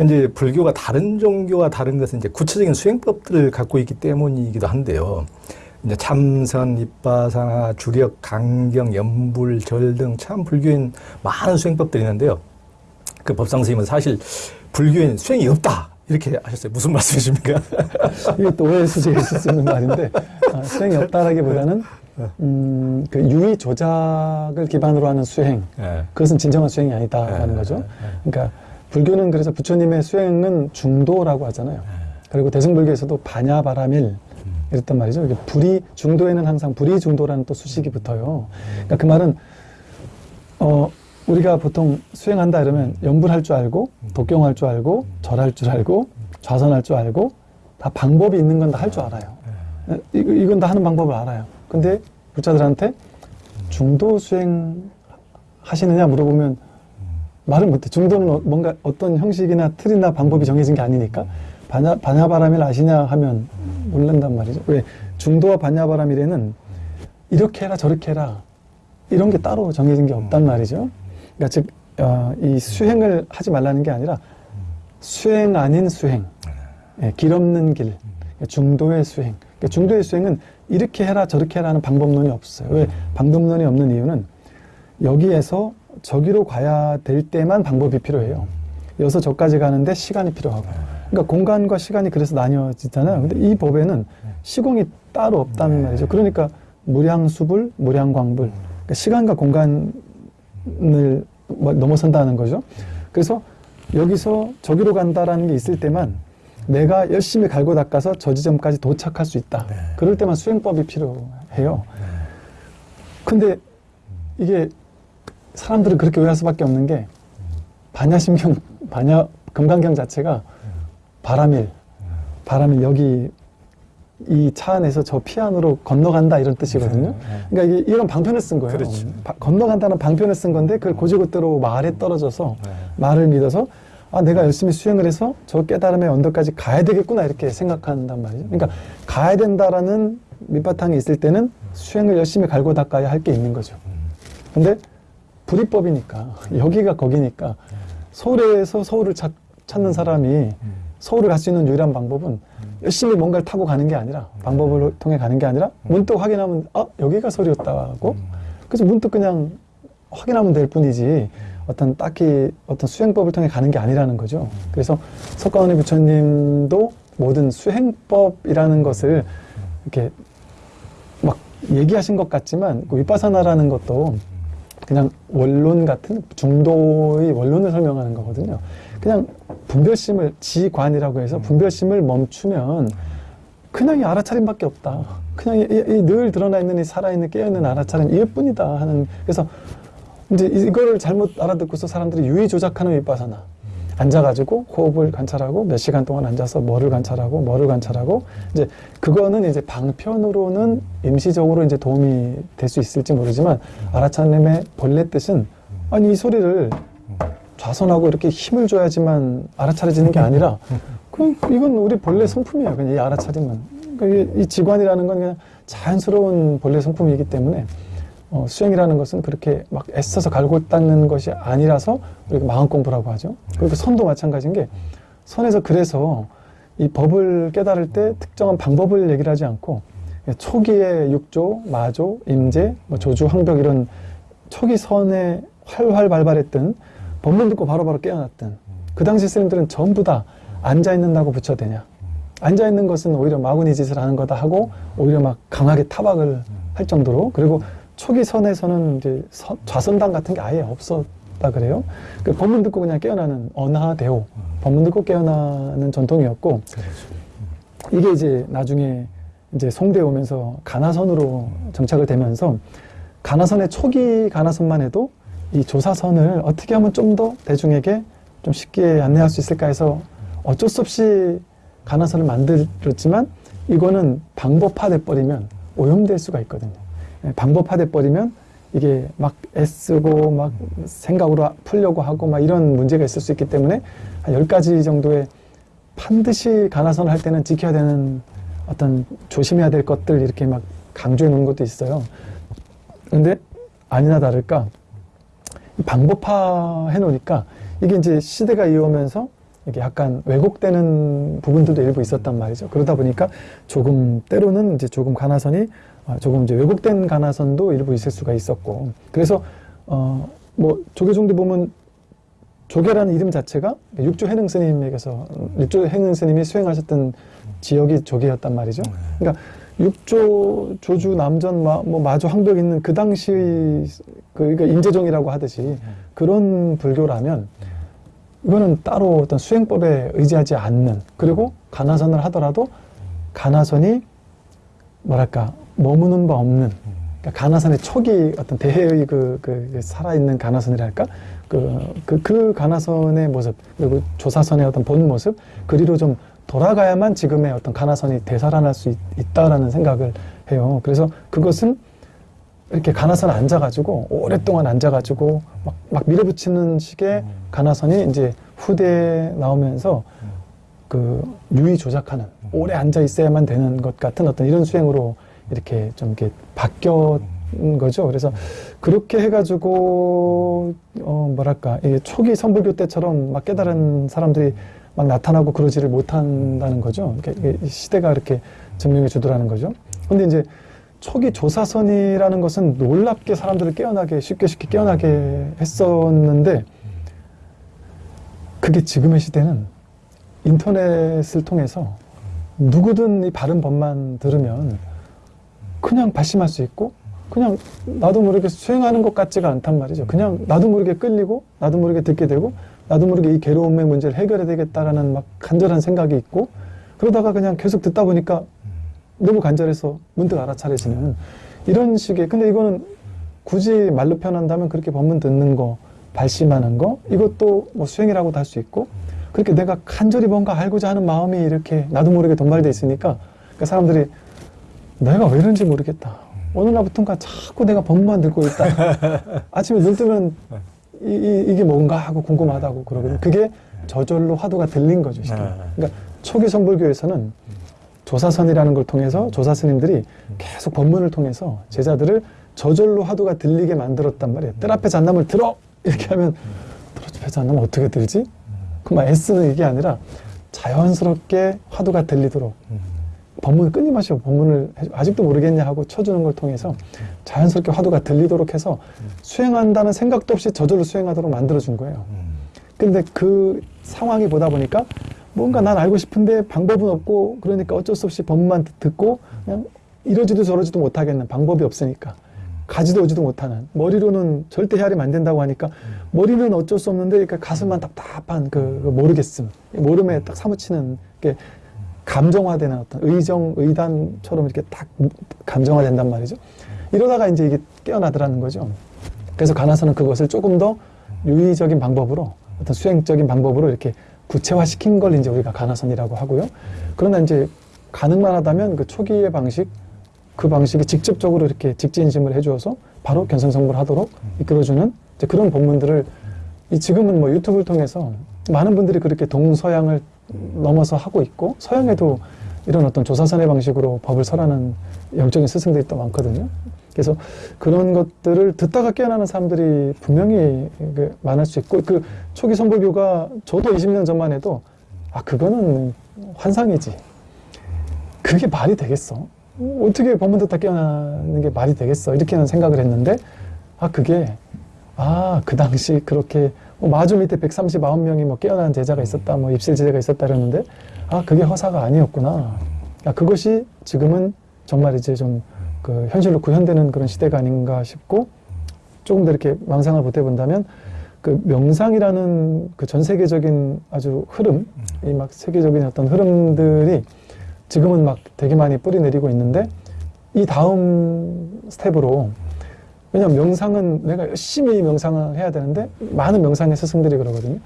이제 불교가 다른 종교와 다른 것은 이제 구체적인 수행법들을 갖고 있기 때문이기도 한데요. 이제 참선, 입바사나 주력, 강경, 연불, 절 등 참 불교인 많은 수행법들이 있는데요. 그 법상 스님은 사실 불교인 수행이 없다 이렇게 하셨어요. 무슨 말씀이십니까? 이게 또 오해 수지가 있을 수 있는 말인데 아, 수행이 없다라기보다는 음, 그 유의 조작을 기반으로 하는 수행 예. 그것은 진정한 수행이 아니다라는 예, 거죠. 예, 그러니까 불교는 그래서 부처님의 수행은 중도라고 하잖아요. 그리고 대승불교에서도 반야바라밀 이랬단 말이죠. 불이 중도에는 항상 불이 중도라는 또 수식이 붙어요. 그러니까 그 말은 어 우리가 보통 수행한다 이러면 연불할 줄 알고 독경할 줄 알고 절할 줄 알고 좌선할 줄 알고 다 방법이 있는 건 다 할 줄 알아요. 이, 이건 다 하는 방법을 알아요. 근데 불자들한테 중도 수행 하시느냐 물어보면 말을 못해. 중도는 어- 뭔가 어떤 형식이나 틀이나 방법이 정해진 게 아니니까 반야, 반야바람일 아시냐 하면 모른단 말이죠. 왜 중도와 반야바람일에는 이렇게 해라 저렇게 해라 이런 게 따로 정해진 게 없단 말이죠. 그러니까 즉, 어, 이 수행을 하지 말라는 게 아니라 수행 아닌 수행, 예, 길 없는 길, 중도의 수행. 그러니까 중도의 수행은 이렇게 해라 저렇게 해라는 방법론이 없어요. 왜 방법론이 없는 이유는 여기에서 저기로 가야 될 때만 방법이 필요해요. 여기서 저까지 가는데 시간이 필요하고. 그러니까 공간과 시간이 그래서 나뉘어지잖아요. 근데 이 법에는 시공이 따로 없다는 말이죠. 그러니까 무량수불, 무량광불. 그러니까 시간과 공간을 뭐 넘어선다는 거죠. 그래서 여기서 저기로 간다라는 게 있을 때만 내가 열심히 갈고 닦아서 저 지점까지 도착할 수 있다. 그럴 때만 수행법이 필요해요. 근데 이게 사람들은 그렇게 오해할 수밖에 없는 게 반야심경, 반야 금강경 자체가 바람일, 바람일 여기 이 차 안에서 저 피안으로 건너간다 이런 뜻이거든요. 그러니까 이게 이런 방편을 쓴 거예요. 그렇죠. 바- 건너간다는 방편을 쓴 건데 그걸 고지고대로 말에 떨어져서 네. 말을 믿어서 아 내가 열심히 수행을 해서 저 깨달음의 언덕까지 가야 되겠구나 이렇게 생각한단 말이죠. 그러니까 가야 된다라는 밑바탕이 있을 때는 수행을 열심히 갈고 닦아야 할 게 있는 거죠. 근데 불이법이니까 여기가 거기니까 서울에서 서울을 찾, 찾는 사람이 서울을 갈 수 있는 유일한 방법은 열심히 뭔가를 타고 가는 게 아니라 방법을 통해 가는 게 아니라 문득 확인하면 아 여기가 서울이었다고 그래서 문득 그냥 확인하면 될 뿐이지 어떤 딱히 어떤 수행법을 통해 가는 게 아니라는 거죠. 그래서 석가모니 부처님도 모든 수행법이라는 것을 이렇게 막 얘기하신 것 같지만 그 위파사나라는 것도 그냥 원론 같은 중도의 원론을 설명하는 거거든요. 그냥 분별심을 지관이라고 해서 분별심을 멈추면 그냥 이 알아차림밖에 없다. 그냥 이, 이- 이 늘 드러나 있는 이 살아있는 깨어있는 알아차림 이것뿐이다 하는 그래서 이제 이거를 잘못 알아듣고서 사람들이 유의 조작하는 윗바사나 앉아가지고 호흡을 관찰하고 몇 시간 동안 앉아서 뭐를 관찰하고 뭐를 관찰하고 이제 그거는 이제 방편으로는 임시적으로 이제 도움이 될 수 있을지 모르지만 알아차림의 본래 뜻은 아니 이 소리를 좌선하고 이렇게 힘을 줘야지만 알아차려지는 게 아니라 그 이건 우리 본래 성품이에요. 그냥 이 알아차림은 그러니까 이, 이 지관이라는 건 그냥 자연스러운 본래 성품이기 때문에 어, 수행이라는 것은 그렇게 막 애써서 갈고 닦는 것이 아니라서 우리가 마음 공부라고 하죠. 그리고 선도 마찬가지인 게 선에서 그래서 이 법을 깨달을 때 특정한 방법을 얘기를 하지 않고 초기에 육조, 마조, 임재, 뭐 조주, 황벽 이런 초기 선에 활활 발발했던 법문 듣고 바로바로 깨어났던 그 당시 스님들은 전부 다 앉아 있는다고 붙여대냐 앉아 있는 것은 오히려 마구니 짓을 하는 거다 하고 오히려 막 강하게 타박을 할 정도로 그리고 초기 선에서는 이제 서- 좌선당 같은 게 아예 없었다 그래요. 그 법문 듣고 그냥 깨어나는 언하대오 법문 듣고 깨어나는 전통이었고 이게 이제 나중에 이제 송대 오면서 가나선으로 정착을 되면서 가나선의 초기 가나선만 해도 이 조사선을 어떻게 하면 좀 더 대중에게 좀 쉽게 안내할 수 있을까 해서 어쩔 수 없이 가나선을 만들었지만 이거는 방법화돼 버리면 오염될 수가 있거든요. 예, 방법화돼 버리면 이게 막 애쓰고 막 생각으로 풀려고 하고 막 이런 문제가 있을 수 있기 때문에 한 10가지 정도의 반드시 가나선을 할 때는 지켜야 되는 어떤 조심해야 될 것들 이렇게 막 강조해 놓은 것도 있어요. 근데 아니나 다를까 이 방법화 해 놓으니까 이게 이제 시대가 이어오면서 이게 약간 왜곡되는 부분들도 일부 있었단 말이죠. 그러다 보니까 조금 때로는 이제 조금 가나선이 아, 조금 이제 왜곡된 가나선도 일부 있을 수가 있었고. 그래서 어 뭐 조계종도 보면 조계라는 이름 자체가 육조 해능 스님에게서 육조 해능 스님이 수행하셨던 지역이 조계였단 말이죠. 그러니까 육조 조주 남전 마, 뭐 마주 황벽 있는 그 당시 그 그러니까 인재종이라고 하듯이 그런 불교라면 이거는 따로 어떤 수행법에 의지하지 않는 그리고 가나선을 하더라도 가나선이 뭐랄까 머무는 바 없는 그러니까 가나선의 초기 어떤 대해의 그, 그, 그 살아있는 가나선이랄까 그, 그, 그 가나선의 모습 그리고 조사선의 어떤 본 모습 그리로 좀 돌아가야만 지금의 어떤 가나선이 되살아날 수 있, 있다라는 생각을 해요. 그래서 그것은 이렇게 가나선 앉아가지고 오랫동안 앉아가지고 막, 막 밀어붙이는 식의 가나선이 이제 후대에 나오면서 그 유의 조작하는 오래 앉아 있어야만 되는 것 같은 어떤 이런 수행으로 이렇게 좀 이렇게 바뀌었 거죠. 그래서 그렇게 해가지고 어 뭐랄까 이게 초기 선불교 때처럼 막 깨달은 사람들이 막 나타나고 그러지를 못한다는 거죠. 이게 시대가 이렇게 증명해 주더라는 거죠. 근데 이제 초기 조사선이라는 것은 놀랍게 사람들을 깨어나게 쉽게 쉽게 깨어나게 했었는데 그게 지금의 시대는 인터넷을 통해서 누구든 이 바른 법만 들으면 그냥 발심할 수 있고 그냥 나도 모르게 수행하는 것 같지가 않단 말이죠. 그냥 나도 모르게 끌리고 나도 모르게 듣게 되고 나도 모르게 이 괴로움의 문제를 해결해야 되겠다라는 막 간절한 생각이 있고 그러다가 그냥 계속 듣다 보니까 너무 간절해서 문득 알아차려지는 이런 식의 근데 이거는 굳이 말로 표현한다면 그렇게 법문 듣는 거 발심하는 거 이것도 뭐 수행이라고도 할 수 있고 그렇게 내가 간절히 뭔가 알고자 하는 마음이 이렇게 나도 모르게 동발돼 있으니까 그러니까 사람들이 내가 왜 이런지 모르겠다. 어느 날부턴가 자꾸 내가 법만 듣고 있다. 아침에 눈 뜨면 이, 이, 게 뭔가 하고 궁금하다고 그러거든요. 그게 저절로 화두가 들린 거죠. 실은. 그러니까 초기 선불교에서는 조사선이라는 걸 통해서 조사 스님들이 계속 법문을 통해서 제자들을 저절로 화두가 들리게 만들었단 말이에요. 뜰 앞에 잣나물 들어! 이렇게 하면 뜰 앞에 잣나물 어떻게 들지? 그만 애쓰는 이게 아니라 자연스럽게 화두가 들리도록 법문을 끊임없이 법문을 해- 아직도 모르겠냐 하고 쳐주는 걸 통해서 자연스럽게 화두가 들리도록 해서 수행한다는 생각도 없이 저절로 수행하도록 만들어준 거예요. 근데 그 상황이 보다 보니까 뭔가 난 알고 싶은데 방법은 없고 그러니까 어쩔 수 없이 법만 듣- 듣고 그냥 이러지도 저러지도 못하겠는 방법이 없으니까 가지도 오지도 못하는 머리로는 절대 헤아리면 안 된다고 하니까 머리는 어쩔 수 없는데 그러니까 가슴만 답답한 그, 그 모르겠음 모름에 딱 사무치는 게 감정화되는 어떤 의정 의단처럼 이렇게 딱 감정화된단 말이죠. 이러다가 이제 이게 깨어나더라는 거죠. 그래서 가나서는 그것을 조금 더 유의적인 방법으로 어떤 수행적인 방법으로 이렇게 구체화시킨 걸 이제 우리가 가나선이라고 하고요. 그러나 이제 가능만 하다면 그 초기의 방식 그 방식이 직접적으로 이렇게 직진심을 해주어서 바로 견성성불 하도록 이끌어주는 이제 그런 법문들을 이 지금은 뭐 유튜브를 통해서 많은 분들이 그렇게 동서양을 넘어서 하고 있고 서양에도 이런 어떤 조사선의 방식으로 법을 설하는 영적인 스승들이 또 많거든요. 그래서 그런 것들을 듣다가 깨어나는 사람들이 분명히 그 많을 수 있고 그 초기 선불교가 저도 20년 전만 해도 아 그거는 환상이지. 그게 말이 되겠어? 어떻게 법문 듣다 깨어나는 게 말이 되겠어? 이렇게 는 생각을 했는데 아 그게 아 그 당시 그렇게 뭐 마주 밑에 139명이 뭐 깨어난 제자가 있었다, 뭐 입실 제자가 있었다 그러는데 아 그게 허사가 아니었구나. 아 그것이 지금은 정말 이제 좀 그 현실로 구현되는 그런 시대가 아닌가 싶고 조금 더 이렇게 망상을 보태본다면 그 명상이라는 그 전 세계적인 아주 흐름, 이 막 세계적인 어떤 흐름들이 지금은 막 되게 많이 뿌리 내리고 있는데 이 다음 스텝으로 왜냐면 명상은 내가 열심히 명상을 해야 되는데 많은 명상의 스승들이 그러거든요.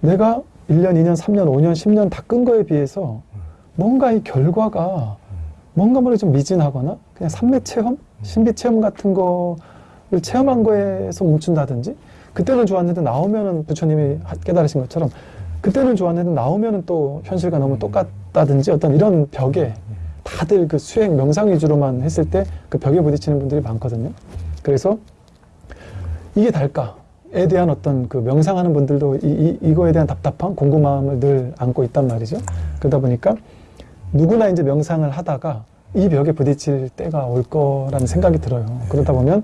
내가 1년, 2년, 3년, 5년, 10년 닦은 거에 비해서 뭔가 이 결과가 뭔가 모르게 좀 미진하거나 그냥 삼매 체험, 신비 체험 같은 거를 체험한 거에서 멈춘다든지 그때는 좋았는데 나오면은 부처님이 하- 깨달으신 것처럼 그때는 좋았는데 나오면은 또 현실과 너무 똑같다든지 어떤 이런 벽에 다들 그 수행 명상 위주로만 했을 때 그 벽에 부딪히는 분들이 많거든요. 그래서 이게 달까? 에 대한 어떤 그 명상하는 분들도 이, 이, 이 거에 대한 답답함, 궁금함을 늘 안고 있단 말이죠. 그러다 보니까 누구나 이제 명상을 하다가 이 벽에 부딪힐 때가 올 거라는 생각이 들어요. 그러다 보면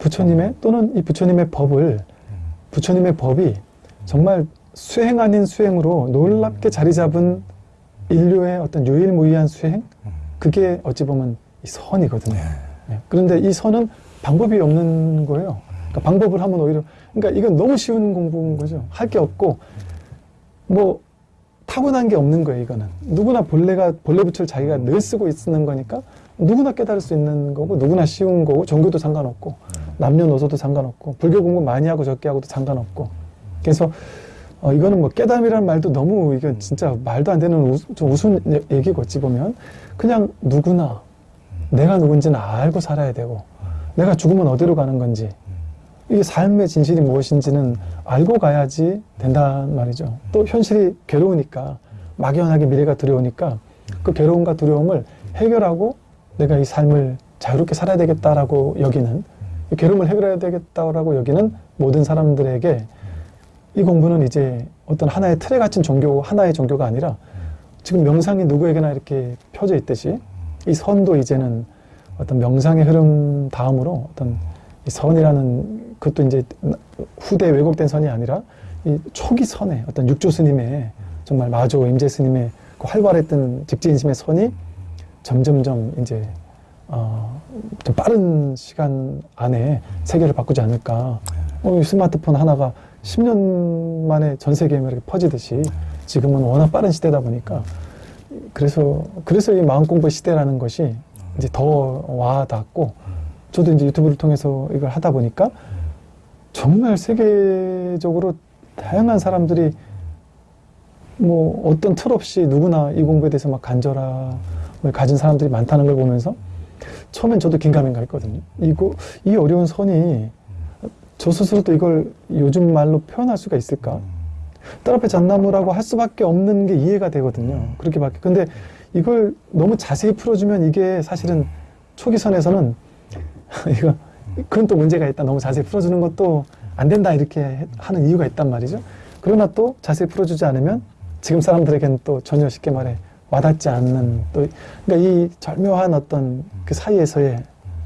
부처님의 또는 이 부처님의 법을 부처님의 법이 정말 수행 아닌 수행으로 놀랍게 자리 잡은 인류의 어떤 유일무이한 수행 그게 어찌 보면 이 선이거든요. 예. 그런데 이 선은 방법이 없는 거예요. 그러니까 방법을 하면 오히려 그러니까 이건 너무 쉬운 공부인 거죠. 할 게 없고 뭐 타고난 게 없는 거예요. 이거는 누구나 본래가 본래 부처를 자기가 늘 쓰고 있는 거니까 누구나 깨달을 수 있는 거고 누구나 쉬운 거고 종교도 상관없고 남녀노소도 상관없고 불교 공부 많이 하고 적게 하고도 상관없고 그래서 어, 이거는 뭐 깨달음이라는 말도 너무 이게 진짜 말도 안 되는 우, 좀 우스운 얘- 얘기고 어찌 보면 그냥 누구나 내가 누군지는 알고 살아야 되고 내가 죽으면 어디로 가는 건지 이게 삶의 진실이 무엇인지는 알고 가야지 된단 말이죠. 또 현실이 괴로우니까 막연하게 미래가 두려우니까 그 괴로움과 두려움을 해결하고 내가 이 삶을 자유롭게 살아야 되겠다라고 여기는 이 괴로움을 해결해야 되겠다라고 여기는 모든 사람들에게 이 공부는 이제 어떤 하나의 틀에 갇힌 종교, 하나의 종교가 아니라 지금 명상이 누구에게나 이렇게 펴져 있듯이 이 선도 이제는 어떤 명상의 흐름 다음으로 어떤 이 선이라는 그것도 이제 후대 왜곡된 선이 아니라 이 초기 선의 어떤 육조 스님의 정말 마조 임재 스님의 그 활발했던 직지인심의 선이 점점점 이제 어, 좀 빠른 시간 안에 세계를 바꾸지 않을까. 어, 이 스마트폰 하나가 10년 만에 전 세계에 이렇게 퍼지듯이 지금은 워낙 빠른 시대다 보니까 그래서 그래서 이 마음 공부 시대라는 것이 이제 더 와닿고 저도 이제 유튜브를 통해서 이걸 하다 보니까 정말 세계적으로 다양한 사람들이 뭐 어떤 틀 없이 누구나 이 공부에 대해서 막 간절함을 가진 사람들이 많다는 걸 보면서 처음엔 저도 긴가민가 했거든요. 이거 이 어려운 선이 저 스스로도 이걸 요즘 말로 표현할 수가 있을까? 딸 앞에 잣나무라고 할 수밖에 없는 게 이해가 되거든요. 그렇게밖에. 근데 이걸 너무 자세히 풀어주면 이게 사실은 초기 선에서는 이거 그건 또 문제가 있다. 너무 자세히 풀어주는 것도 안 된다 이렇게 하는 이유가 있단 말이죠. 그러나 또 자세히 풀어주지 않으면 지금 사람들에게는 또 전혀 쉽게 말해 와닿지 않는 또 그러니까 이 절묘한 어떤 그 사이에서의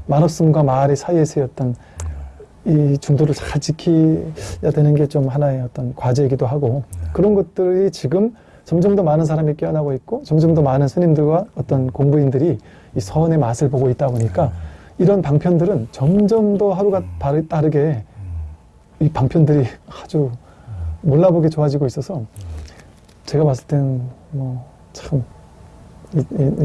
만없음과 마을의 사이에서의 어떤 이 중도를 잘 지켜야 되는 게 좀 하나의 어떤 과제이기도 하고 그런 것들이 지금 점점 더 많은 사람이 깨어나고 있고 점점 더 많은 스님들과 어떤 공부인들이 이 선의 맛을 보고 있다 보니까 이런 방편들은 점점 더 하루가 다르- 다르게 이 방편들이 아주 몰라보게 좋아지고 있어서 제가 봤을 때는 뭐참 이, 이-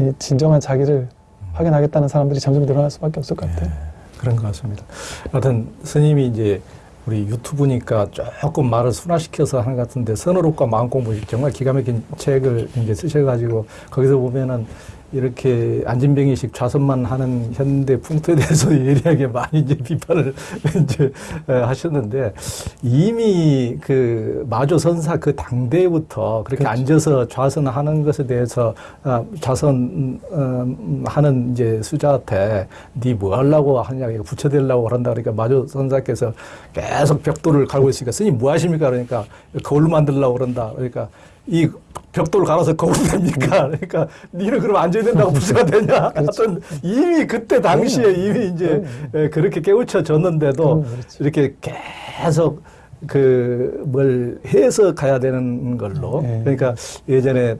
이 진정한 자기를 확인하겠다는 사람들이 점점 늘어날 수밖에 없을 것 같아요. 그런 것 같습니다. 하여튼 스님이 이제 우리 유튜브니까 조금 말을 순화시켜서 하는 것 같은데 선어록과 마음공부 정말 기가 막힌 책을 이제 쓰셔가지고 거기서 보면은 이렇게 안진병이식 좌선만 하는 현대 풍토에 대해서 예리하게 많이 이제 비판을 이제 에, 하셨는데 이미 그 마조 선사 그 당대부터 그렇게 그렇죠. 앉아서 좌선하는 것에 대해서 아, 좌선 음, 하는 이제 수자한테 니뭐 하려고 하냐 이거 부처 되려고 그런다 그러니까 마조 선사께서 계속 벽돌을 갈고 있으니까 스님 뭐 하십니까 그러니까 거울 만들려고 그런다 그러니까 이 벽돌을 갈아서 거울 됩니까 그러니까 니는 그럼 앉아야 된다고 부처가 되냐 하여튼 이미 그때 당시에 그럼요. 이미 이제 그럼요. 에, 그렇게 깨우쳐졌는데도 그럼요, 그렇죠. 이렇게 계속 그 뭘 해서 가야 되는 걸로 네. 그러니까 예전에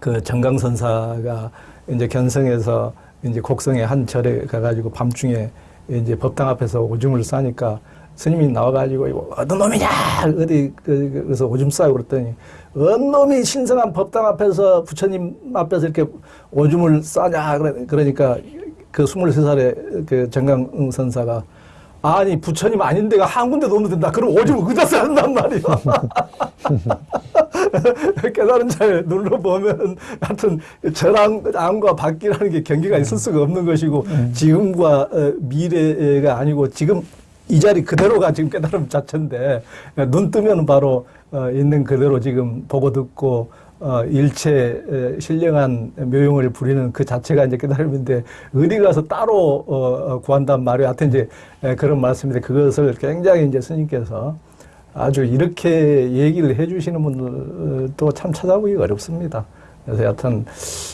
그 정강선사가 이제 견성에서 이제 곡성의 한 절에 가가지고 밤중에 이제 법당 앞에서 오줌을 싸니까 스님이 나와가지고 이거 어떤 놈이냐 어디 그- 그래서 오줌 싸고 그랬더니 어떤 놈이 신성한 법당 앞에서 부처님 앞에서 이렇게 오줌을 싸냐 그러니까 그 23살의 그 정강 선사가 아니 부처님 아닌 데가 한 군데도 없는 된다. 그럼 오줌을 어디다 싸는단 말이야. 깨달은 자를 눌러보면 하여튼 절암과 밖이라는 게 경계가 있을 수가 없는 것이고 지금과 어, 미래가 아니고 지금 이 자리 그대로가 지금 깨달음 자체인데 눈 뜨면 바로 어, 있는 그대로 지금 보고 듣고 어, 일체 에, 신령한 묘용을 부리는 그 자체가 이제 깨달음인데 어디 가서 따로 어, 어, 구한단 말이에요. 하여튼 이제 에, 그런 말씀인데 그것을 굉장히 이제 스님께서 아주 이렇게 얘기를 해주시는 분들도 참 찾아보기 어렵습니다. 그래서 여하튼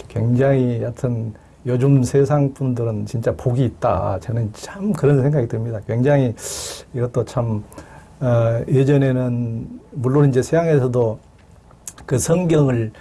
굉장히 여하튼 요즘 세상 분들은 진짜 복이 있다. 저는 참 그런 생각이 듭니다. 굉장히 이것도 참 어, 예전에는 물론 이제 서양에서도 그 성경을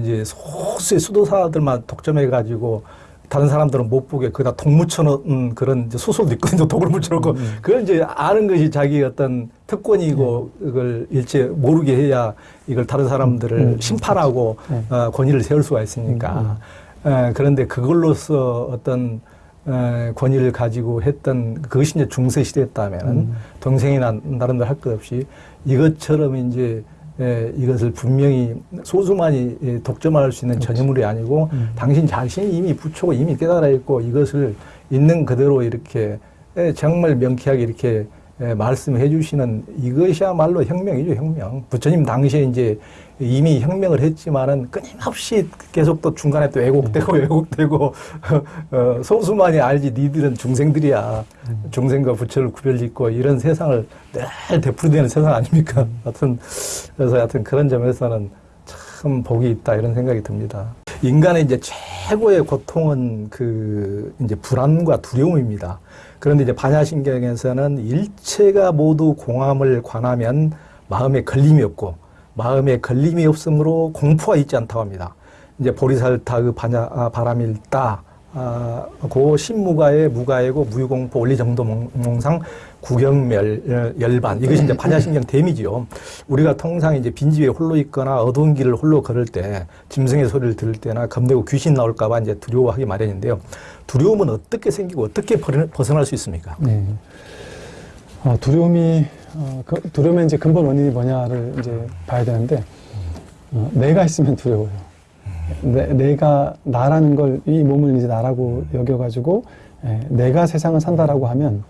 이제 소수의 수도사들만 독점해 가지고 다른 사람들은 못 보게 그다 독 묻혀놓은 그런 소설도 있거든요. 독을 묻혀놓고 그걸 이제 아는 것이 자기 어떤 특권이고 그걸 일체 모르게 해야 이걸 다른 사람들을 음. 심판하고 네. 어, 권위를 세울 수가 있으니까. 에, 그런데 그걸로서 어떤 에, 권위를 가지고 했던 그것이 이제 중세 시대였다면은 음. 동생이나 나름대로 할 것 없이 이것처럼 이제 에, 이것을 분명히 소수만이 예, 독점할 수 있는 전유물이 아니고 음. 당신 자신이 이미 부초고 이미 깨달아 있고 이것을 있는 그대로 이렇게 에, 정말 명쾌하게 이렇게 에, 말씀해 주시는 이것이야말로 혁명이죠, 혁명. 부처님 당시에 이제 이미 혁명을 했지만은 끊임없이 계속 또 중간에 또 왜곡되고 왜곡되고 어, 소수만이 알지 니들은 중생들이야. 중생과 부처를 구별짓고 이런 세상을 늘 되풀이되는 세상 아닙니까? 하여튼 그래서 하여튼 그런 점에서는 참 복이 있다 이런 생각이 듭니다. 인간의 이제 최고의 고통은 그 이제 불안과 두려움입니다. 그런데 이제 반야신경에서는 일체가 모두 공함을 관하면 마음에 걸림이 없고 마음에 걸림이 없으므로 공포가 있지 않다고 합니다. 이제 보리살타 그 반야 아, 바람일다 아, 고 신무가의 무가이고 무유공포 원리정도 몽- 몽상 구경멸 어, 열반 이것이 이제 반야신경 댐이지요. 우리가 통상 이제 빈집에 홀로 있거나 어두운 길을 홀로 걸을 때 짐승의 소리를 들을 때나 겁내고 귀신 나올까봐 이제 두려워하기 마련인데요. 두려움은 어떻게 생기고 어떻게 벌- 벗어날 수 있습니까? 네. 어, 두려움이 어, 그, 두려움의 이제 근본 원인이 뭐냐를 이제 봐야 되는데 어, 내가 있으면 두려워요. 내, 내가 나라는 걸 이 몸을 이제 나라고 여겨가지고 예, 내가 세상을 산다라고 하면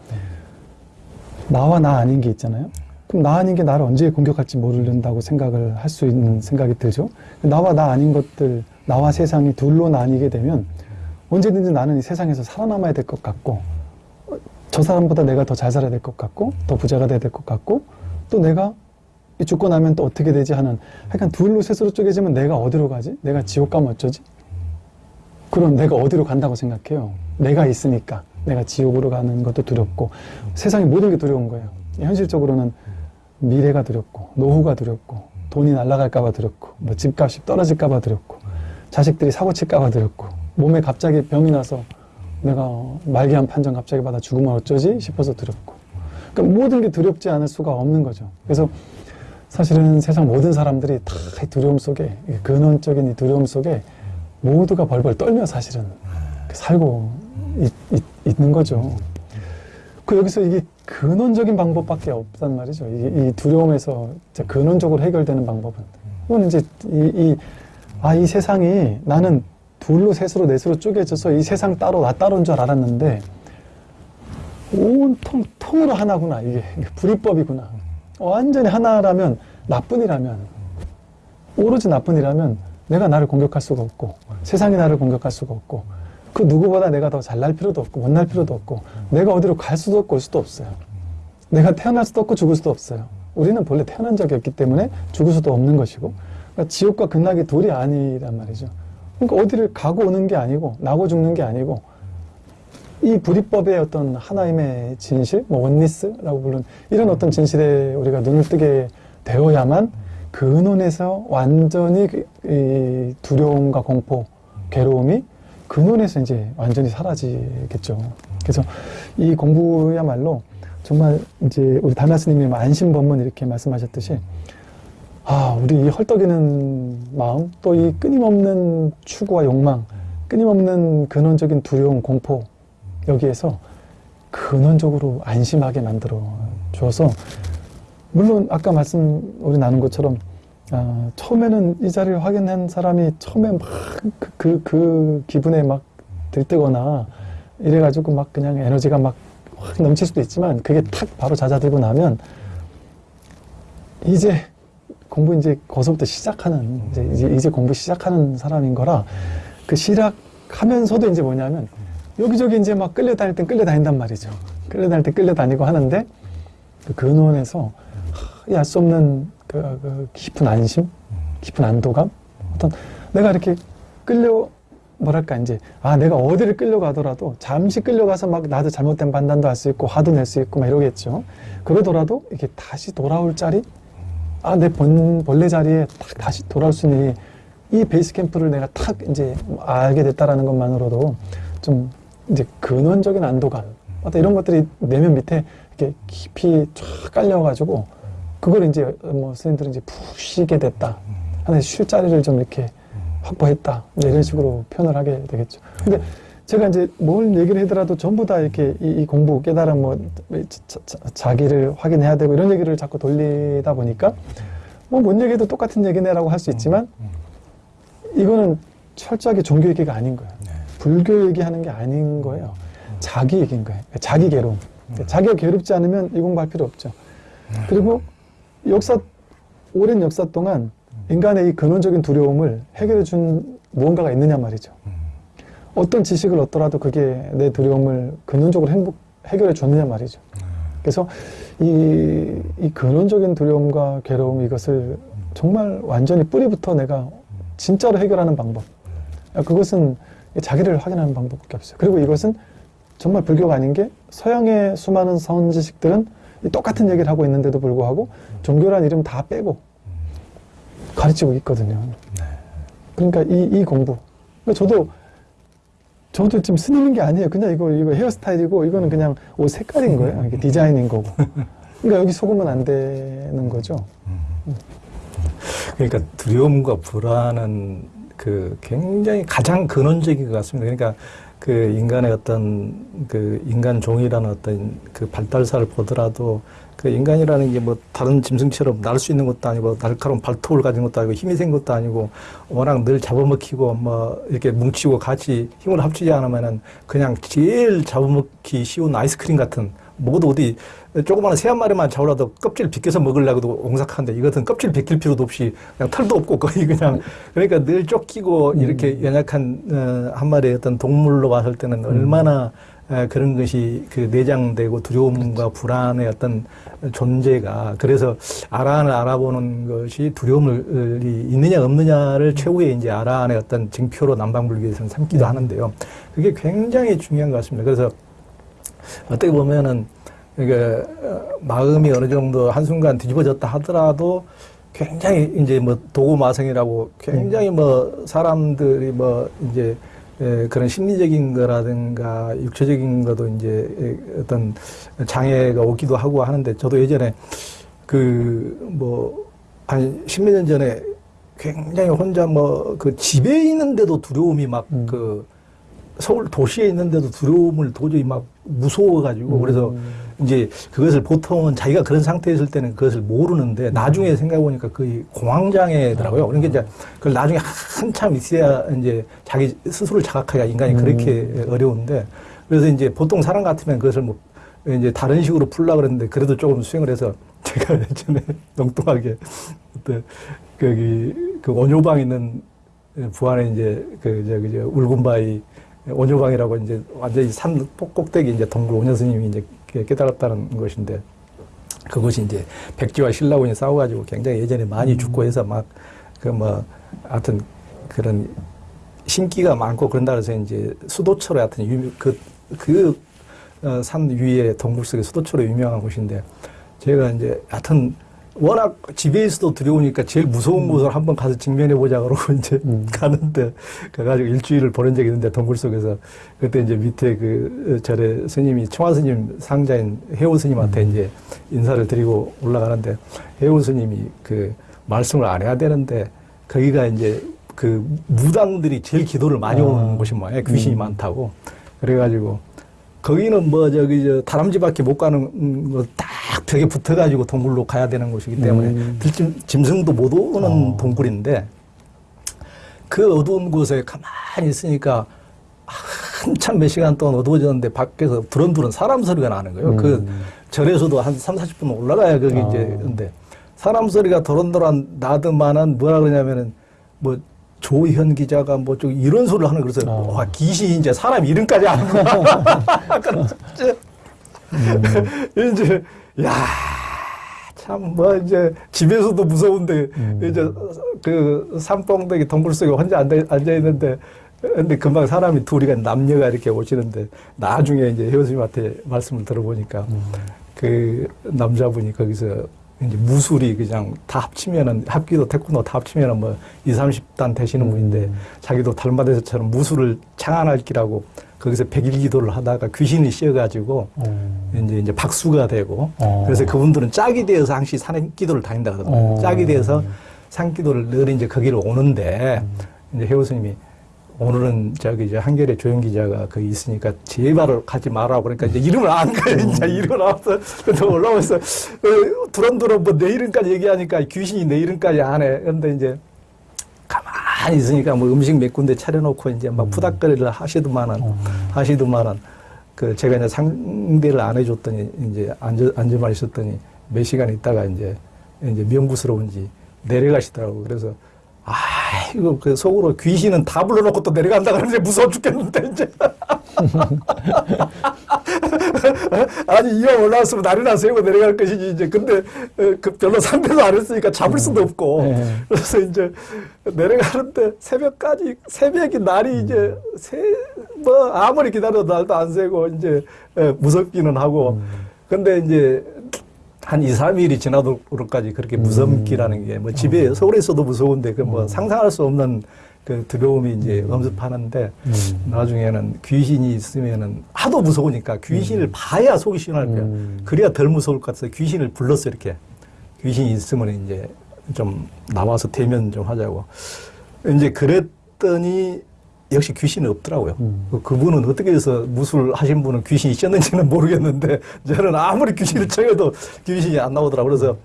나와 나 아닌 게 있잖아요. 그럼 나 아닌 게 나를 언제 공격할지 모른다고 생각을 할 수 있는 생각이 들죠. 나와 나 아닌 것들, 나와 세상이 둘로 나뉘게 되면 언제든지 나는 이 세상에서 살아남아야 될 것 같고 저 사람보다 내가 더 잘 살아야 될 것 같고 더 부자가 돼야 될 것 같고 또 내가 이 죽고 나면 또 어떻게 되지 하는 약간 둘로 셋으로 쪼개지면 내가 어디로 가지? 내가 지옥 가면 어쩌지? 그럼 내가 어디로 간다고 생각해요? 내가 있으니까 내가 지옥으로 가는 것도 두렵고 세상의 모든 게 두려운 거예요. 현실적으로는 미래가 두렵고 노후가 두렵고 돈이 날아갈까 봐 두렵고 뭐 집값이 떨어질까 봐 두렵고 자식들이 사고 칠까 봐 두렵고 몸에 갑자기 병이 나서 내가 말기암 판정 갑자기 받아 죽으면 어쩌지 싶어서 두렵고 그러니까 모든 게 두렵지 않을 수가 없는 거죠. 그래서 사실은 세상 모든 사람들이 다이 두려움 속에 이 근원적인 이 두려움 속에 모두가 벌벌 떨며 사실은 살고 있, 있, 는 거죠. 그 여기서 이게 근원적인 방법밖에 없단 말이죠. 이, 이 두려움에서 근원적으로 해결되는 방법은 이건 이제 이, 이, 아, 이 세상이 나는 둘로 셋으로 넷으로 쪼개져서 이 세상 따로 나 따로인 줄 알았는데 온통 통으로 하나구나 이게. 불이법이구나. 완전히 하나라면 나뿐이라면 오로지 나뿐이라면 내가 나를 공격할 수가 없고 세상이 나를 공격할 수가 없고 그 누구보다 내가 더 잘날 필요도 없고 못날 필요도 없고 내가 어디로 갈 수도 없고 올 수도 없어요. 내가 태어날 수도 없고 죽을 수도 없어요. 우리는 본래 태어난 적이 없기 때문에 죽을 수도 없는 것이고 그러니까 지옥과 극락이 둘이 아니란 말이죠 그러니까 어디를 가고 오는 게 아니고 나고 죽는 게 아니고 이 불이법의 어떤 하나님의 진실, 뭐 원리스라고 부르는 이런 어떤 진실에 우리가 눈을 뜨게 되어야만 그 근원에서 완전히 그- 이 두려움과 공포, 괴로움이 근원에서 이제 완전히 사라지겠죠. 그래서 이 공부야말로 정말 이제 우리 다나스님이 안심법문 이렇게 말씀하셨듯이 아, 우리 이 헐떡이는 마음, 또 이 끊임없는 추구와 욕망, 끊임없는 근원적인 두려움, 공포, 여기에서 근원적으로 안심하게 만들어 주어서, 물론 아까 말씀 우리 나눈 것처럼, 아, 처음에는 이 자리를 확인한 사람이 처음에 막 그, 그, 그 기분에 막 들뜨거나 이래가지고 막 그냥 에너지가 막 확 넘칠 수도 있지만 그게 탁 바로 잦아들고 나면 이제 공부 이제 거기서부터 시작하는 이제, 이제 이제 공부 시작하는 사람인 거라 그 시작하면서도 이제 뭐냐면 여기저기 이제 막 끌려다닐 땐 끌려다닌단 말이죠. 끌려다닐 땐 끌려다니고 하는데 그 근원에서 알수 없는 그, 그 깊은 안심, 깊은 안도감, 어떤 내가 이렇게 끌려 뭐랄까 이제 아 내가 어디를 끌려가더라도 잠시 끌려가서 막 나도 잘못된 판단도 할 수 있고 화도 낼 수 있고 막 이러겠죠. 그러더라도 이게 다시 돌아올 자리, 아내 본래 자리에 딱 다시 돌아올 수 있는 이, 이 베이스 캠프를 내가 탁 이제 알게 됐다라는 것만으로도 좀 이제 근원적인 안도감, 어떤 이런 것들이 내면 밑에 이렇게 깊이 쫙 깔려가지고 그걸 이제 뭐 선생님들은 이제 푹 쉬게 됐다. 하나의 쉴 자리를 좀 이렇게 확보했다. 이런 식으로 표현을 하게 되겠죠. 근데 제가 이제 뭘 얘기를 하더라도 전부 다 이렇게 이, 이 공부, 깨달음, 뭐, 자, 자, 자 기를 확인해야 되고 이런 얘기를 자꾸 돌리다 보니까 뭐 뭔 얘기도 똑같은 얘기네라고 할 수 있지만 이거는 철저하게 종교 얘기가 아닌 거예요. 불교 얘기하는 게 아닌 거예요. 자기 얘기인 거예요. 자기 괴로움. 자기가 괴롭지 않으면 이 공부할 필요 없죠. 그리고 역사, 오랜 역사 동안 인간의 이 근원적인 두려움을 해결해 준 무언가가 있느냐 말이죠. 어떤 지식을 얻더라도 그게 내 두려움을 근원적으로 행복, 해결해 줬느냐 말이죠. 그래서 이, 이 근원적인 두려움과 괴로움 이것을 정말 완전히 뿌리부터 내가 진짜로 해결하는 방법. 그것은 자기를 확인하는 방법밖에 없어요. 그리고 이것은 정말 불교가 아닌 게 서양의 수많은 선지식들은 이 똑같은 얘기를 하고 있는데도 불구하고 종교란 이름 다 빼고 가르치고 있거든요. 그러니까 이, 이 공부. 그러니까 저도 저도 지금 스님인 게 아니에요. 그냥 이거 이거 헤어스타일이고 이거는 그냥 옷 색깔인 거예요. 이게 디자인인 거고. 그러니까 여기 속으면 안 되는 거죠. 그러니까 두려움과 불안은 그 굉장히 가장 근원적인 것 같습니다. 그러니까 그 인간의 어떤 그 인간 종이라는 어떤 그 발달사를 보더라도 그 인간이라는 게 뭐 다른 짐승처럼 날 수 있는 것도 아니고 날카로운 발톱을 가진 것도 아니고 힘이 센 것도 아니고 워낙 늘 잡아먹히고 뭐 이렇게 뭉치고 같이 힘을 합치지 않으면은 그냥 제일 잡아먹기 쉬운 아이스크림 같은 먹어도 어디 조그마한 새 한 마리만 잡으라도 껍질 벗겨서 먹으려고도 옹삭한데 이것은 껍질 벗길 필요도 없이 그냥 털도 없고 거의 그냥 그러니까 늘 쫓기고 이렇게 연약한 어, 한 마리의 어떤 동물로 봤을 때는 얼마나 에, 그런 것이 그 내장되고 두려움과 불안의 어떤 존재가 그래서 아라한을 알아보는 것이 두려움이 있느냐 없느냐를 최후의 이제 아라한의 어떤 증표로 남방불교에서는 삼기도 하는데요. 그게 굉장히 중요한 것 같습니다. 그래서 어떻게 보면은 어, 마음이 어느 정도 한순간 뒤집어졌다 하더라도 굉장히 이제 뭐 도구마성이라고 굉장히 뭐 사람들이 뭐 이제 에, 그런 심리적인 거라든가 육체적인 것도 이제 에, 어떤 장애가 오기도 하고 하는데 저도 예전에 그 뭐 한 십몇 년 전에 굉장히 혼자 뭐 그 집에 있는데도 두려움이 막 음. 그 서울 도시에 있는데도 두려움을 도저히 막 무서워가지고 음. 그래서 이제 그것을 보통은 자기가 그런 상태에 있을 때는 그것을 모르는데 나중에 생각해 보니까 거의 공황장애더라고요. 그러니까 이제 그걸 나중에 한참 있어야 이제 자기 스스로를 자각하기가 인간이 음. 그렇게 어려운데 그래서 이제 보통 사람 같으면 그것을 뭐 이제 다른 식으로 풀라 그랬는데 그래도 조금 수행을 해서 제가 예전에 엉뚱하게 그때 거기 그 원효방 있는 부안에 이제 그 저기 저 울군바위 원효방이라고 이제 완전히 산 꼭대기 이제 동굴 원효 스님이 이제 깨달았다는 것인데 그것이 이제 백지와 신라군이 싸워가지고 굉장히 예전에 많이 죽고 해서 막 그 뭐 하여튼 그런 신기가 많고 그런다 그래서 이제 수도처로 하여튼 유, 그, 그, 어, 산 위에 동굴 속에 수도처로 유명한 곳인데 제가 이제 하여튼 워낙 집에 있어도 두려우니까 제일 무서운 곳을 한번 가서 직면해 보자 그러고 이제 음. 가는데 가가지고 일주일을 보낸 적이 있는데 동굴 속에서 그때 이제 밑에 그 절에 스님이 청화 스님 상자인 해오 스님한테 이제 인사를 드리고 올라가는데 해오 스님이 그 말씀을 안 해야 되는데 거기가 이제 그 무당들이 제일 기도를 많이 오는 아. 곳이 뭐예요 귀신이 음. 많다고 그래가지고 거기는 뭐 저기 저 다람쥐밖에 못 가는 거딱 벽에 붙어가지고 동굴로 가야 되는 곳이기 때문에 음. 들짐 짐승도 못 오는 어. 동굴인데 그 어두운 곳에 가만히 있으니까 한참 몇 시간 동안 어두워졌는데 밖에서 두런두런 사람 소리가 나는 거예요. 음. 그 절에서도 한 3, 40분 올라가야 거기 아. 이제 근데 사람 소리가 도란도란 나더만은 뭐라 그러냐면은 뭐 조현 기자가 뭐 좀 이런 소리를 하는 그래서 어. 와 귀신이 이제 사람 이름까지 아는구나. 그래서 이제 이제 야. 참, 뭐, 이제, 집에서도 무서운데, 음. 이제, 그, 산봉대기 동굴 속에 혼자 앉아, 앉아 있는데, 근데 금방 사람이 둘이가 남녀가 이렇게 오시는데, 나중에 이제 회원님한테 말씀을 들어보니까, 그 남자분이 거기서 이제 무술이 그냥 다 합치면은, 합기도 태권도 다 합치면은 뭐, 2, 30단 되시는 분인데, 자기도 달마대서처럼 무술을 창안할 기라고, 거기서 백일 기도를 하다가 귀신이 씌어가지고, 어. 이제 이제 박수가 되고 어. 그래서 그분들은 짝이 되어서 항시 산기도를 다닌다 그러더라고요. 어. 짝이 되어서 산기도를 늘 이제 거기를 오는데 이제 해우 스님이 오늘은 저기 이제 한결의 조영 기자가 거기 있으니까 제발 가지 말라고 그러니까 이제 이름을 안 가요. 이제 이름을 알았어. 근데 올라와서 어, 두런두런 뭐 내 이름까지 얘기하니까 귀신이 내 이름까지 안 해. 그런데 이제 가만히 있으니까 뭐 음식 몇 군데 차려놓고 이제 막 푸닥거리를 하시더만은 어. 하시더만은 그 제가 이제 상대를 안 해줬더니 이제 앉아 앉아만 있었더니 몇 시간 있다가 이제 이제 명구스러운지 내려가시더라고 그래서 아 이거 그 속으로 귀신은 다 불러놓고 또 내려간다 그러는데 무서워 죽겠는데 이제. 아니 이왕 올라왔으면 날이나 세우고 내려갈 것이지 이제. 근데 어, 그 별로 상대도 안 했으니까 잡을 수도 없고. 네. 그래서 이제 내려가는데 새벽까지 새벽이 날이 이제 새 뭐 아무리 기다려도 날도 안 새고 이제 예, 무섭기는 하고. 근데 이제 한 2, 3일이 지나도록까지 그렇게 무섭기라는 게 뭐 집에 서울에서도 무서운데 그 뭐 상상할 수 없는 그 두려움이 이제 엄습하는데 음. 나중에는 귀신이 있으면은 하도 무서우니까 귀신을 봐야 속이 시원할 거야. 음. 그래야 덜 무서울 것 같아서 귀신을 불렀어 이렇게. 귀신이 있으면 이제 좀 나와서 대면 좀 하자고. 이제 그랬더니 역시 귀신이 없더라고요. 음. 그- 그분은 어떻게 해서 무술 하신 분은 귀신이 있었는지는 모르겠는데 저는 아무리 귀신을 쳐도 귀신이 안 나오더라고요. 그래서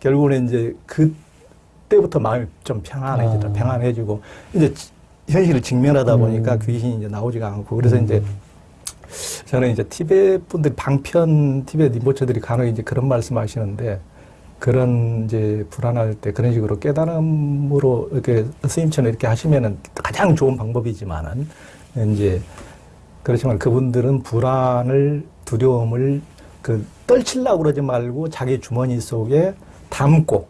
결국은 이제 그때부터 마음이 좀 평안해지다. 아. 평안해지고 이제 지- 현실을 직면하다 보니까 음. 귀신이 이제 나오지가 않고 그래서 이제 저는 이제 티베트 분들 방편 티베트 임보처들이 간혹 이제 그런 말씀 하시는데 그런 이제 불안할 때 그런 식으로 깨달음으로 이렇게 스님처럼 이렇게 하시면은 가장 좋은 방법이지만은 이제 그렇지만 그분들은 불안을 두려움을 그 떨치려고 그러지 말고 자기 주머니 속에 담고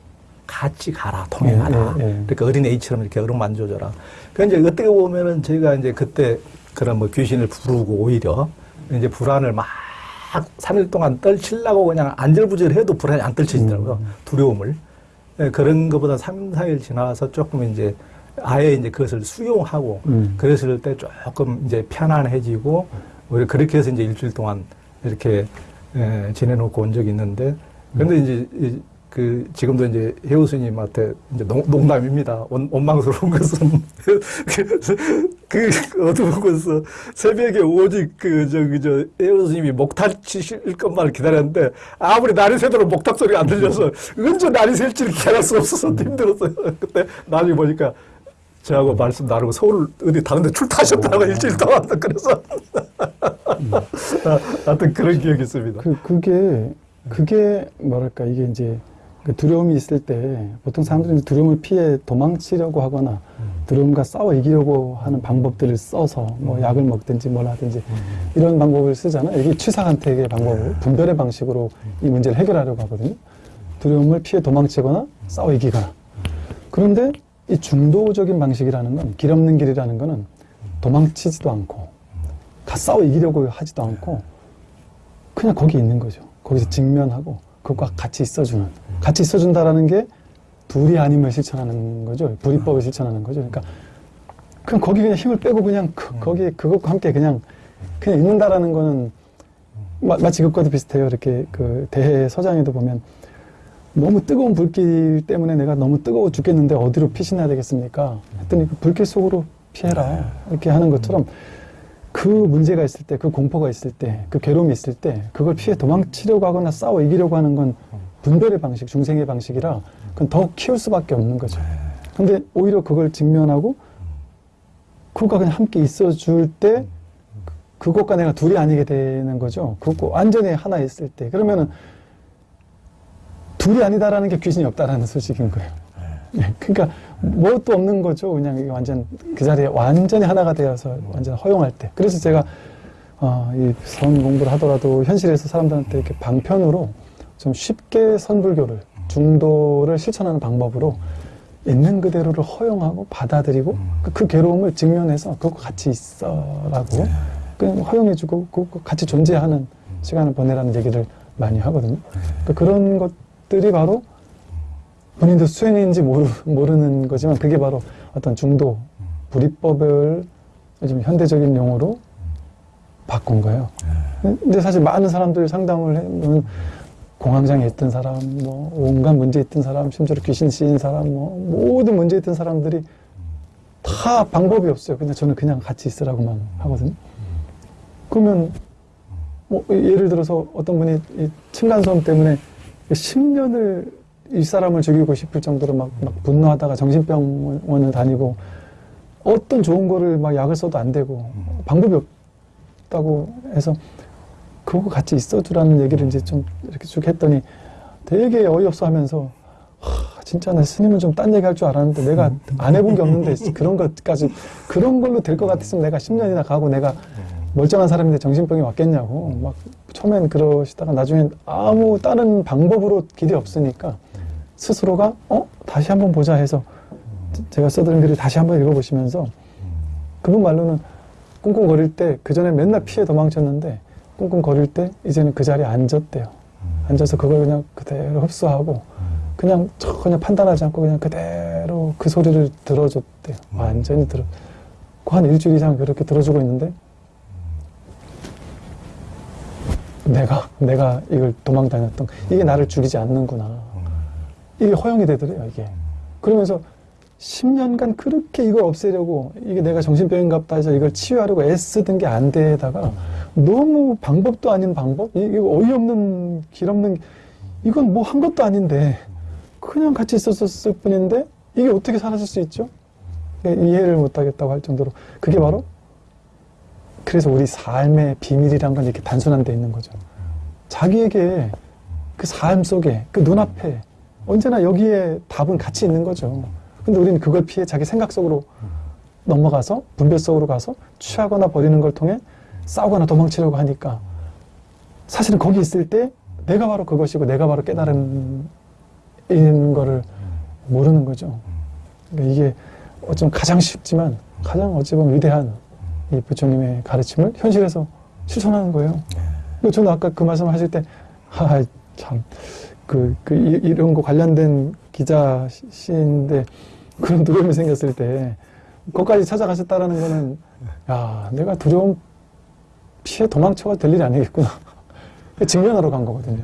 같이 가라 통행하라 예, 예, 예. 그러니까 어린 애처럼 이렇게 얼음 만져줘라. 그 이제 어떻게 보면은 저희가 이제 그때 그런 뭐 귀신을 부르고 오히려 이제 불안을 막 3일 동안 떨치려고 그냥 안절부절 해도 불안이 안 떨쳐지더라고요. 음. 두려움을. 예, 그런 것보다 3, 4일 지나서 조금 이제 아예 이제 그것을 수용하고 음. 그랬을 때 조금 이제 편안해지고 오히려 그렇게 해서 이제 일주일 동안 이렇게 예, 지내놓고 온 적이 있는데 근데 이제 이- 그 지금도 이제 해우 스님한테 이제 농, 농담입니다. 원, 원망스러운 것은 그, 그 어두운 곳에서 새벽에 오직 그 저기 저 해우 스님이 목탁 치실 것만 기다렸는데 아무리 날이 새도록 목탁 소리가 안 들려서 언제 날이 셀지를 기다릴 수 없어서 힘들었어요. 그때 나중에 보니까 저하고 말씀 나누고 서울 어디 다른 데 출타하셨다고 일주일 동안 그래서 아, 하여튼 그런 기억이 있습니다. 그, 그게, 그게 뭐랄까, 이게 이제 그 두려움이 있을 때 보통 사람들이 이제 두려움을 피해 도망치려고 하거나 두려움과 싸워 이기려고 하는 방법들을 써서 뭐 약을 먹든지 뭘 하든지 이런 방법을 쓰잖아요. 이게 취사간택의 방법을 분별의 방식으로 이 문제를 해결하려고 하거든요. 두려움을 피해 도망치거나 싸워 이기거나. 그런데 이 중도적인 방식이라는 건 길 없는 길이라는 거는 도망치지도 않고 가 싸워 이기려고 하지도 않고 그냥 거기 있는 거죠. 거기서 직면하고 그것과 같이 있어주는 같이 있어준다라는 게 둘이 아님을 실천하는 거죠. 불이법을 실천하는 거죠. 그러니까 그냥 거기 그냥 힘을 빼고 그냥 그, 거기 그것과 함께 그냥 그냥 있는다라는 거는 마, 마치 그것과도 비슷해요. 이렇게 그 대해 서장에도 보면 너무 뜨거운 불길 때문에 내가 너무 뜨거워 죽겠는데 어디로 피신해야 되겠습니까? 했더니 그 불길 속으로 피해라 이렇게 하는 것처럼 그 문제가 있을 때, 그 공포가 있을 때, 그 괴로움이 있을 때, 그걸 피해 도망치려고 하거나 싸워 이기려고 하는 건 분별의 방식, 중생의 방식이라 그건 더 키울 수밖에 없는 거죠. 근데 오히려 그걸 직면하고 그것과 그냥 함께 있어줄 때 그것과 내가 둘이 아니게 되는 거죠. 그거 완전히 하나 있을 때. 그러면은 둘이 아니다라는 게 귀신이 없다라는 소식인 거예요. 네, 그러니까 뭣도 없는 거죠. 그냥 이게 완전 그 자리에 완전히 하나가 되어서 완전 허용할 때. 그래서 제가 어, 이선 공부를 하더라도 현실에서 사람들한테 이렇게 방편으로 좀 쉽게 선불교를 중도를 실천하는 방법으로 있는 그대로를 허용하고 받아들이고 그, 그 괴로움을 직면해서 그거 같이 있어라고 그냥 허용해주고 그거 같이 존재하는 시간을 보내라는 얘기를 많이 하거든요. 그러니까 그런 것들이 바로 본인도 수행인지 모르, 모르는 거지만 그게 바로 어떤 중도 불이법을 요즘 현대적인 용어로 바꾼 거예요. 근데 사실 많은 사람들 상담을 해보면 공황장애 있던 사람, 뭐 온갖 문제 있던 사람, 심지어 귀신 씌인 사람, 뭐 모든 문제 있던 사람들이 다 방법이 없어요. 그냥 저는 그냥 같이 있으라고만 하거든요. 그러면 뭐 예를 들어서 어떤 분이 이 층간소음 때문에 10년을 이 사람을 죽이고 싶을 정도로 막, 막 분노하다가 정신병원을 다니고 어떤 좋은 거를 막 약을 써도 안 되고 방법이 없다고 해서 그거 같이 있어주라는 얘기를 이제 좀 이렇게 쭉 했더니 되게 어이없어 하면서 하, 진짜 나 스님은 좀 딴 얘기 할 줄 알았는데 내가 안 해본 게 없는데 그런 것까지 그런 걸로 될 것 같았으면 내가 10년이나 가고 내가 멀쩡한 사람인데 정신병이 왔겠냐고 막 처음엔 그러시다가 나중엔 아무 다른 방법으로 길이 없으니까 스스로가 어 다시 한번 보자 해서 제가 써드린 글을 다시 한번 읽어보시면서 그분 말로는 꿍꿍거릴 때 그 전에 맨날 피해 도망쳤는데 꿍꿍거릴 때 이제는 그 자리에 앉았대요. 앉아서 그걸 그냥 그대로 흡수하고 그냥 전혀 판단하지 않고 그냥 그대로 그 소리를 들어줬대요. 완전히 들어. 한 일주일 이상 그렇게 들어주고 있는데 내가 내가 이걸 도망 다녔던 이게 나를 죽이지 않는구나. 이게 허용이 되더래요, 이게. 그러면서 10년간 그렇게 이걸 없애려고 이게 내가 정신병인가 보다 해서 이걸 치유하려고 애쓰던 게 안 되다가 너무 방법도 아닌 방법? 이- 이거 어이없는 길 없는 이건 뭐 한 것도 아닌데 그냥 같이 있었을 뿐인데 이게 어떻게 사라질 수 있죠? 그러니까 이해를 못 하겠다고 할 정도로 그게 바로 그래서 우리 삶의 비밀이란 건 이렇게 단순한 데 있는 거죠. 자기에게 그 삶 속에 그 눈앞에 언제나 여기에 답은 같이 있는 거죠. 근데 우리는 그걸 피해 자기 생각 속으로 넘어가서 분별 속으로 가서 취하거나 버리는 걸 통해 싸우거나 도망치려고 하니까 사실은 거기 있을 때 내가 바로 그것이고 내가 바로 깨달음인 거를 모르는 거죠. 그러니까 이게 어쩜 가장 쉽지만 가장 어찌 보면 위대한 이 부처님의 가르침을 현실에서 실천하는 거예요. 그 저는 아까 그 말씀 하실 때, 아, 참, 그, 그, 이- 이런 거 관련된 기자신데 그런 두려움이 생겼을 때, 거기까지 찾아가셨다라는 거는, 야, 내가 두려움 피해 도망쳐가 될 일이 아니겠구나. 증명하러 간 거거든요.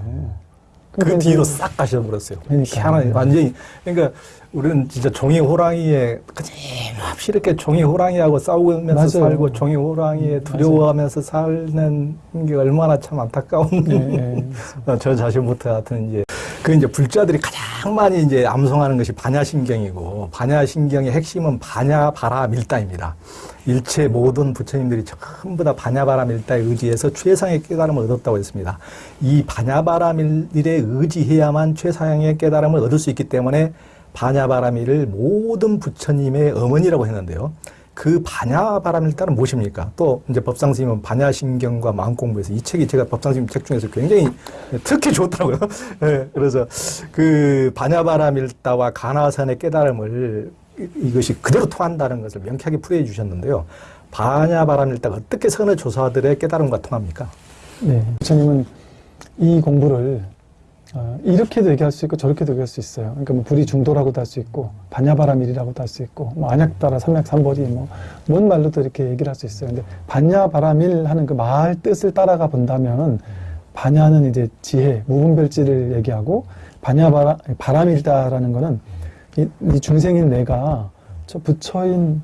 그 그러니까 뒤로 이제 싹 가셔버렸어요. 그러니까. 희한하게 완전히 그러니까 우리는 진짜 종이 호랑이에 끊임없이 이렇게 종이 호랑이하고 싸우면서 맞아요. 살고 종이 호랑이에 두려워하면서 사는 게 얼마나 참 안타까운 예, 예. 어, 저 자신부터 같은 이제 그 이제 불자들이 가장 많이 이제 암송하는 것이 반야신경이고 반야신경의 핵심은 반야바라밀다입니다. 일체 모든 부처님들이 전부 다 반야바라밀다에 의지해서 최상의 깨달음을 얻었다고 했습니다. 이 반야바라밀에 의지해야만 최상의 깨달음을 얻을 수 있기 때문에 반야바라밀을 모든 부처님의 어머니라고 했는데요. 그 반야바라밀다는 무엇입니까? 또 이제 법상스님은 반야신경과 마음공부에서 이 책이 제가 법상스님 책 중에서 굉장히 특히 좋더라고요. 예, 그래서 그 반야바라밀다와 가나선의 깨달음을 이- 이것이 그대로 통한다는 것을 명쾌하게 풀이해 주셨는데요. 반야바라밀다가 어떻게 선의 조사들의 깨달음과 통합니까? 네. 부처님은 이 공부를 어, 이렇게도 얘기할 수 있고 저렇게도 얘기할 수 있어요. 그러니까 뭐 불이 중도라고도 할 수 있고 반야바라밀이라고도 할 수 있고 뭐 안약따라 삼약삼벌이 뭐뭔 말로도 이렇게 얘기를 할 수 있어요. 근데 반야바라밀 하는 그 말 뜻을 따라가 본다면 반야는 이제 지혜, 무분별지를 얘기하고 반야바라 바람일다라는 거는 이, 이 중생인 내가 저 부처인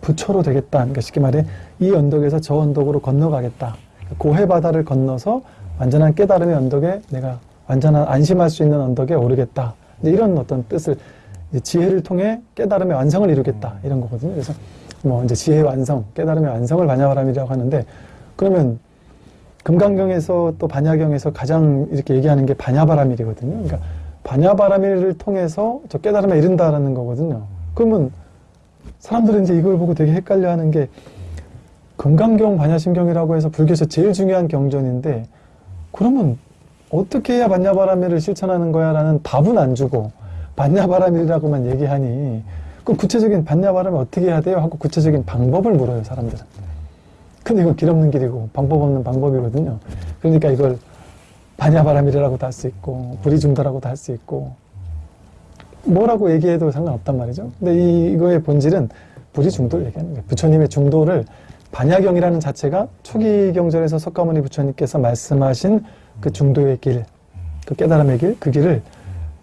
부처로 되겠다. 그러니까 쉽게 말해 이 언덕에서 저 언덕으로 건너가겠다. 고해 바다를 건너서 완전한 깨달음의 언덕에 내가 완전한 안심할 수 있는 언덕에 오르겠다. 이런 어떤 뜻을 지혜를 통해 깨달음의 완성을 이루겠다 이런 거거든요. 그래서 뭐 이제 지혜 완성, 깨달음의 완성을 반야바람이라고 하는데 그러면 금강경에서 또 반야경에서 가장 이렇게 얘기하는 게 반야바람일이거든요. 그러니까 반야바라밀을 통해서 저 깨달음에 이른다라는 거거든요. 그러면 사람들은 이제 이걸 보고 되게 헷갈려 하는 게 금강경 반야심경이라고 해서 불교에서 제일 중요한 경전인데 그러면 어떻게 해야 반야바라밀을 실천하는 거야? 라는 답은 안 주고 반야바라밀이라고만 얘기하니 그럼 구체적인 반야바라밀 어떻게 해야 돼요? 하고 구체적인 방법을 물어요, 사람들은. 근데 이건 길 없는 길이고 방법 없는 방법이거든요. 그러니까 이걸 반야바라밀이라고도 할 수 있고 불이중도라고도 할 수 있고 뭐라고 얘기해도 상관없단 말이죠. 근데 이, 이거의 본질은 불이중도를 얘기하는 거예요. 부처님의 중도를 반야경이라는 자체가 초기 경전에서 석가모니 부처님께서 말씀하신 그 중도의 길, 그 깨달음의 길, 그 길을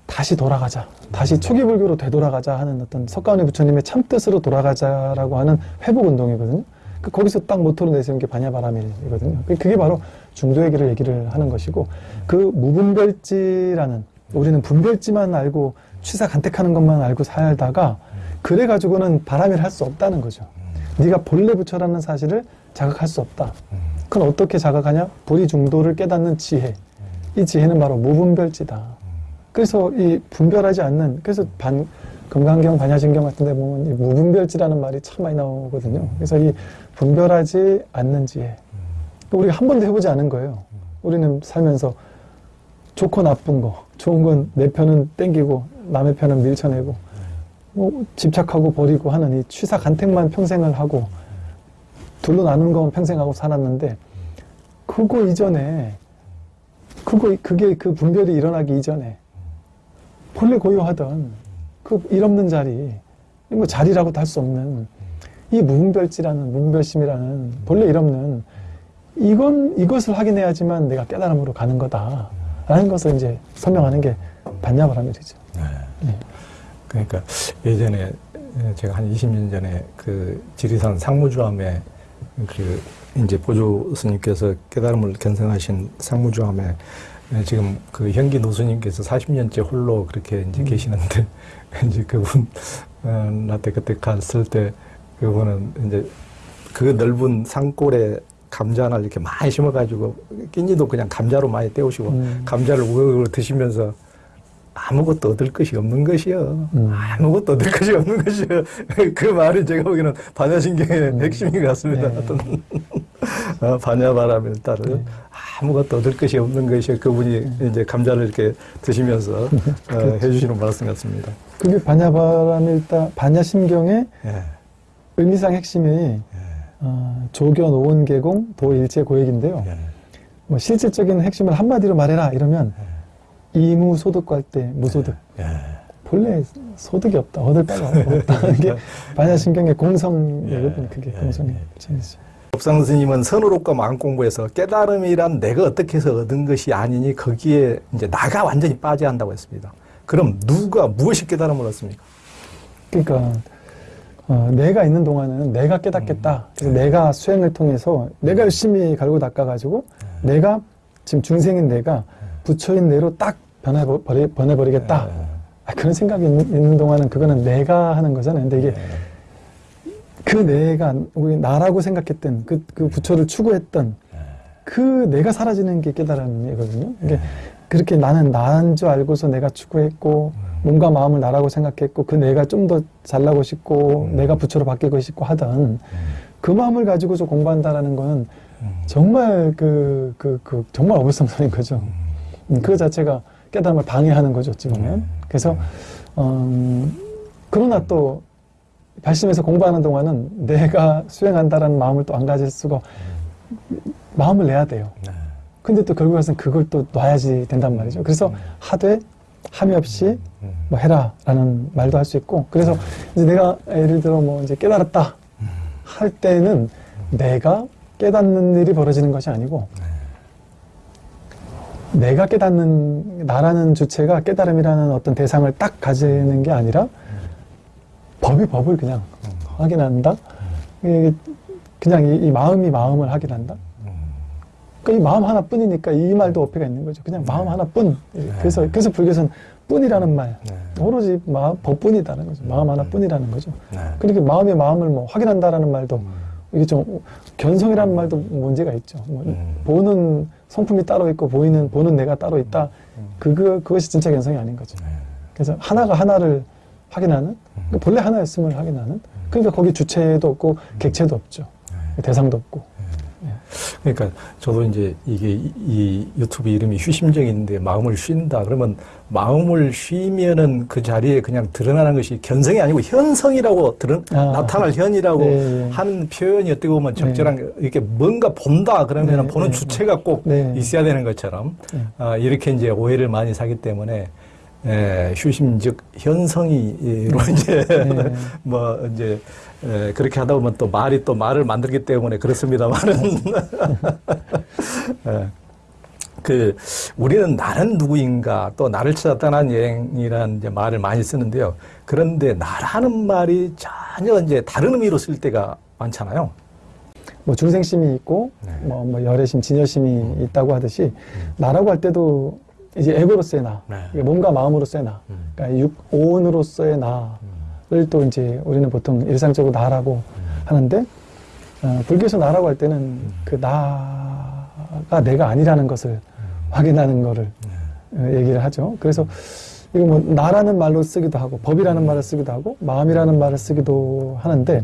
다시 돌아가자. 다시 초기 불교로 되돌아가자 하는 어떤 석가모니 부처님의 참뜻으로 돌아가자라고 하는 회복 운동이거든요. 그 거기서 딱 모토로 내세운 게 반야바라밀이거든요. 그- 그게 바로 중도의 길을 얘기를 하는 것이고 그 무분별지라는 우리는 분별지만 알고 취사 간택하는 것만 알고 살다가 그래 가지고는 바람일 할 수 없다는 거죠. 네가 본래 부처라는 사실을 자각할 수 없다. 그건 어떻게 자각하냐? 불이 중도를 깨닫는 지혜. 이 지혜는 바로 무분별지다. 그래서 이 분별하지 않는 그래서 반 금강경 반야신경 같은 데 보면 이 무분별지라는 말이 참 많이 나오거든요. 그래서 이 분별하지 않는 지혜. 우리가 한 번도 해보지 않은 거예요. 우리는 살면서 좋고 나쁜 거, 좋은 건 내 편은 땡기고 남의 편은 밀쳐내고 뭐 집착하고 버리고 하는 이 취사 간택만 평생을 하고 둘로 나눈 건 평생 하고 살았는데 그거 이전에 그거 그게 그 분별이 일어나기 이전에 본래 고요하던 그 일 없는 자리 뭐 자리라고도 할 수 없는 이 무분별지라는 무분별심이라는 본래 일 없는 이건 이것을 확인해야지만 내가 깨달음으로 가는 거다라는 것을 이제 설명하는 게 반야바라밀이죠. 그러니까 예전에 제가 한 20년 전에 그 지리산 상무주암에 그 이제 보조 스님께서 깨달음을 견성하신 상무주암에 지금 그 현기 노수님께서 40년째 홀로 그렇게 이제 계시는데 이제 그분 어, 나한테 그때 갔을 때 그분은 이제 그 넓은 산골에 감자를 이렇게 많이 심어가지고 끼니도 그냥 감자로 많이 때우시고 음. 감자를 우거우거 드시면서 아무것도 얻을 것이 없는 것이요. 음. 아무것도 얻을 것이 없는 것이요. 그 말이 제가 보기에는 반야신경의 핵심인 것 같습니다. 네. 어떤 어, 반야바람을 따른 네. 아무것도 얻을 것이 없는 것이요. 그분이 이제 감자를 이렇게 드시면서 어, 그렇죠. 해주시는 말씀 같습니다. 그게 반야바라밀다 반야심경의 예, 의미상 핵심이 예, 어, 조견 오은계공 도 일체 고액인데요. 예, 뭐 실질적인 핵심을 한마디로 말해라 이러면 이무 소득할 때 무소득 예. 본래 소득이 없다 얻을 바가 없다는 게 반야심경의 공성이거든요. 그게 예, 공성의 예, 점이죠. 법상 스님은 선으로과 마음 공부에서 깨달음이란 내가 어떻게 해서 얻은 것이 아니니 거기에 이제 나가 완전히 빠져야 한다고 했습니다. 그럼 누가 무엇이 깨달음을 얻습니까? 그러니까 어, 내가 있는 동안은 내가 깨닫겠다. 그래서 내가 수행을 통해서 내가 열심히 갈고 닦아가지고 내가 지금 중생인 내가 부처인 내로 딱 변해버리, 변해버리겠다. 아, 그런 생각이 있는, 동안은 그거는 내가 하는 거잖아요. 근데 이게 그 내가 우리 나라고 생각했던 그, 그 부처를 추구했던 그 내가 사라지는 게 깨달음이거든요. 이게 그렇게 나는 나인 줄 알고서 내가 추구했고 몸과 마음을 나라고 생각했고 그 내가 좀 더 잘나고 싶고 내가 부처로 바뀌고 싶고 하던 그 마음을 가지고서 공부한다라는 거는 정말 그, 그, 그 정말 어불성설인 거죠. 음, 그 자체가 깨달음을 방해하는 거죠, 어찌 보면. 그래서, 음, 그러나 또, 발심해서 공부하는 동안은 내가 수행한다라는 마음을 또 안 가질 수가, 마음을 내야 돼요. 근데 또 결국 에는 그걸 또 놔야지 된단 말이죠. 그래서 하되, 함이 없이 뭐 해라라는 말도 할 수 있고, 그래서 이제 내가 예를 들어 뭐 이제 깨달았다 할 때는 내가 깨닫는 일이 벌어지는 것이 아니고, 내가 깨닫는 나라는 주체가 깨달음이라는 어떤 대상을 딱 가지는 게 아니라 법이 법을 그냥 확인한다. 그냥 이, 이 마음이 마음을 확인한다. 그러니까 이 마음 하나뿐이니까 이 말도 어폐가 있는 거죠. 그냥 마음 하나뿐. 그래서 그래서 불교에서는 뿐이라는 말, 오로지 마, 법뿐이다는 거죠. 마음 하나뿐이라는 거죠. 그러니까 마음이 마음을 뭐 확인한다라는 말도 이게 좀 견성이라는 말도 문제가 있죠. 뭐 음. 보는 성품이 따로 있고 보이는 보는 내가 따로 있다. 그거 그것이 진짜 견성이 아닌 거죠. 그래서 하나가 하나를 확인하는 그러니까 본래 하나였음을 확인하는 그러니까 거기 주체도 없고 객체도 없죠. 대상도 없고. 그러니까 저도 이제 이게 이, 이 유튜브 이름이 휴심정인데 마음을 쉰다 그러면 마음을 쉬면은 그 자리에 그냥 드러나는 것이 견성이 아니고 현성이라고 드러, 아. 나타날 현이라고 네, 네. 하는 표현이 어떻게 보면 적절한 이렇게 뭔가 본다 그러면 네, 보는 네, 주체가 꼭 네. 있어야 되는 것처럼 네. 아, 이렇게 이제 오해를 많이 사기 때문에 에, 휴심 즉 현성이로 이제 네. 뭐 이제 에, 그렇게 하다 보면 또 말이 또 말을 만들기 때문에 그렇습니다만은 예. 그 우리는 나는 누구인가 또 나를 찾아 떠난 여행이라는 이제 말을 많이 쓰는데요. 그런데 나라는 말이 전혀 이제 다른 의미로 쓸 때가 많잖아요. 뭐 중생심이 있고 네. 뭐, 뭐 열애심, 진여심이 있다고 하듯이 나라고 할 때도 이제 에고로서의 나, 네. 몸과 마음으로서의 나, 음. 그러니까 육, 오온으로서의 나를 또 이제 우리는 보통 일상적으로 나라고 하는데 어, 불교에서 나라고 할 때는 그 나가 내가 아니라는 것을 확인하는 거를 어, 얘기를 하죠. 그래서 이거 뭐 나라는 말로 쓰기도 하고 법이라는 말을 쓰기도 하고 마음이라는 말을 쓰기도 하는데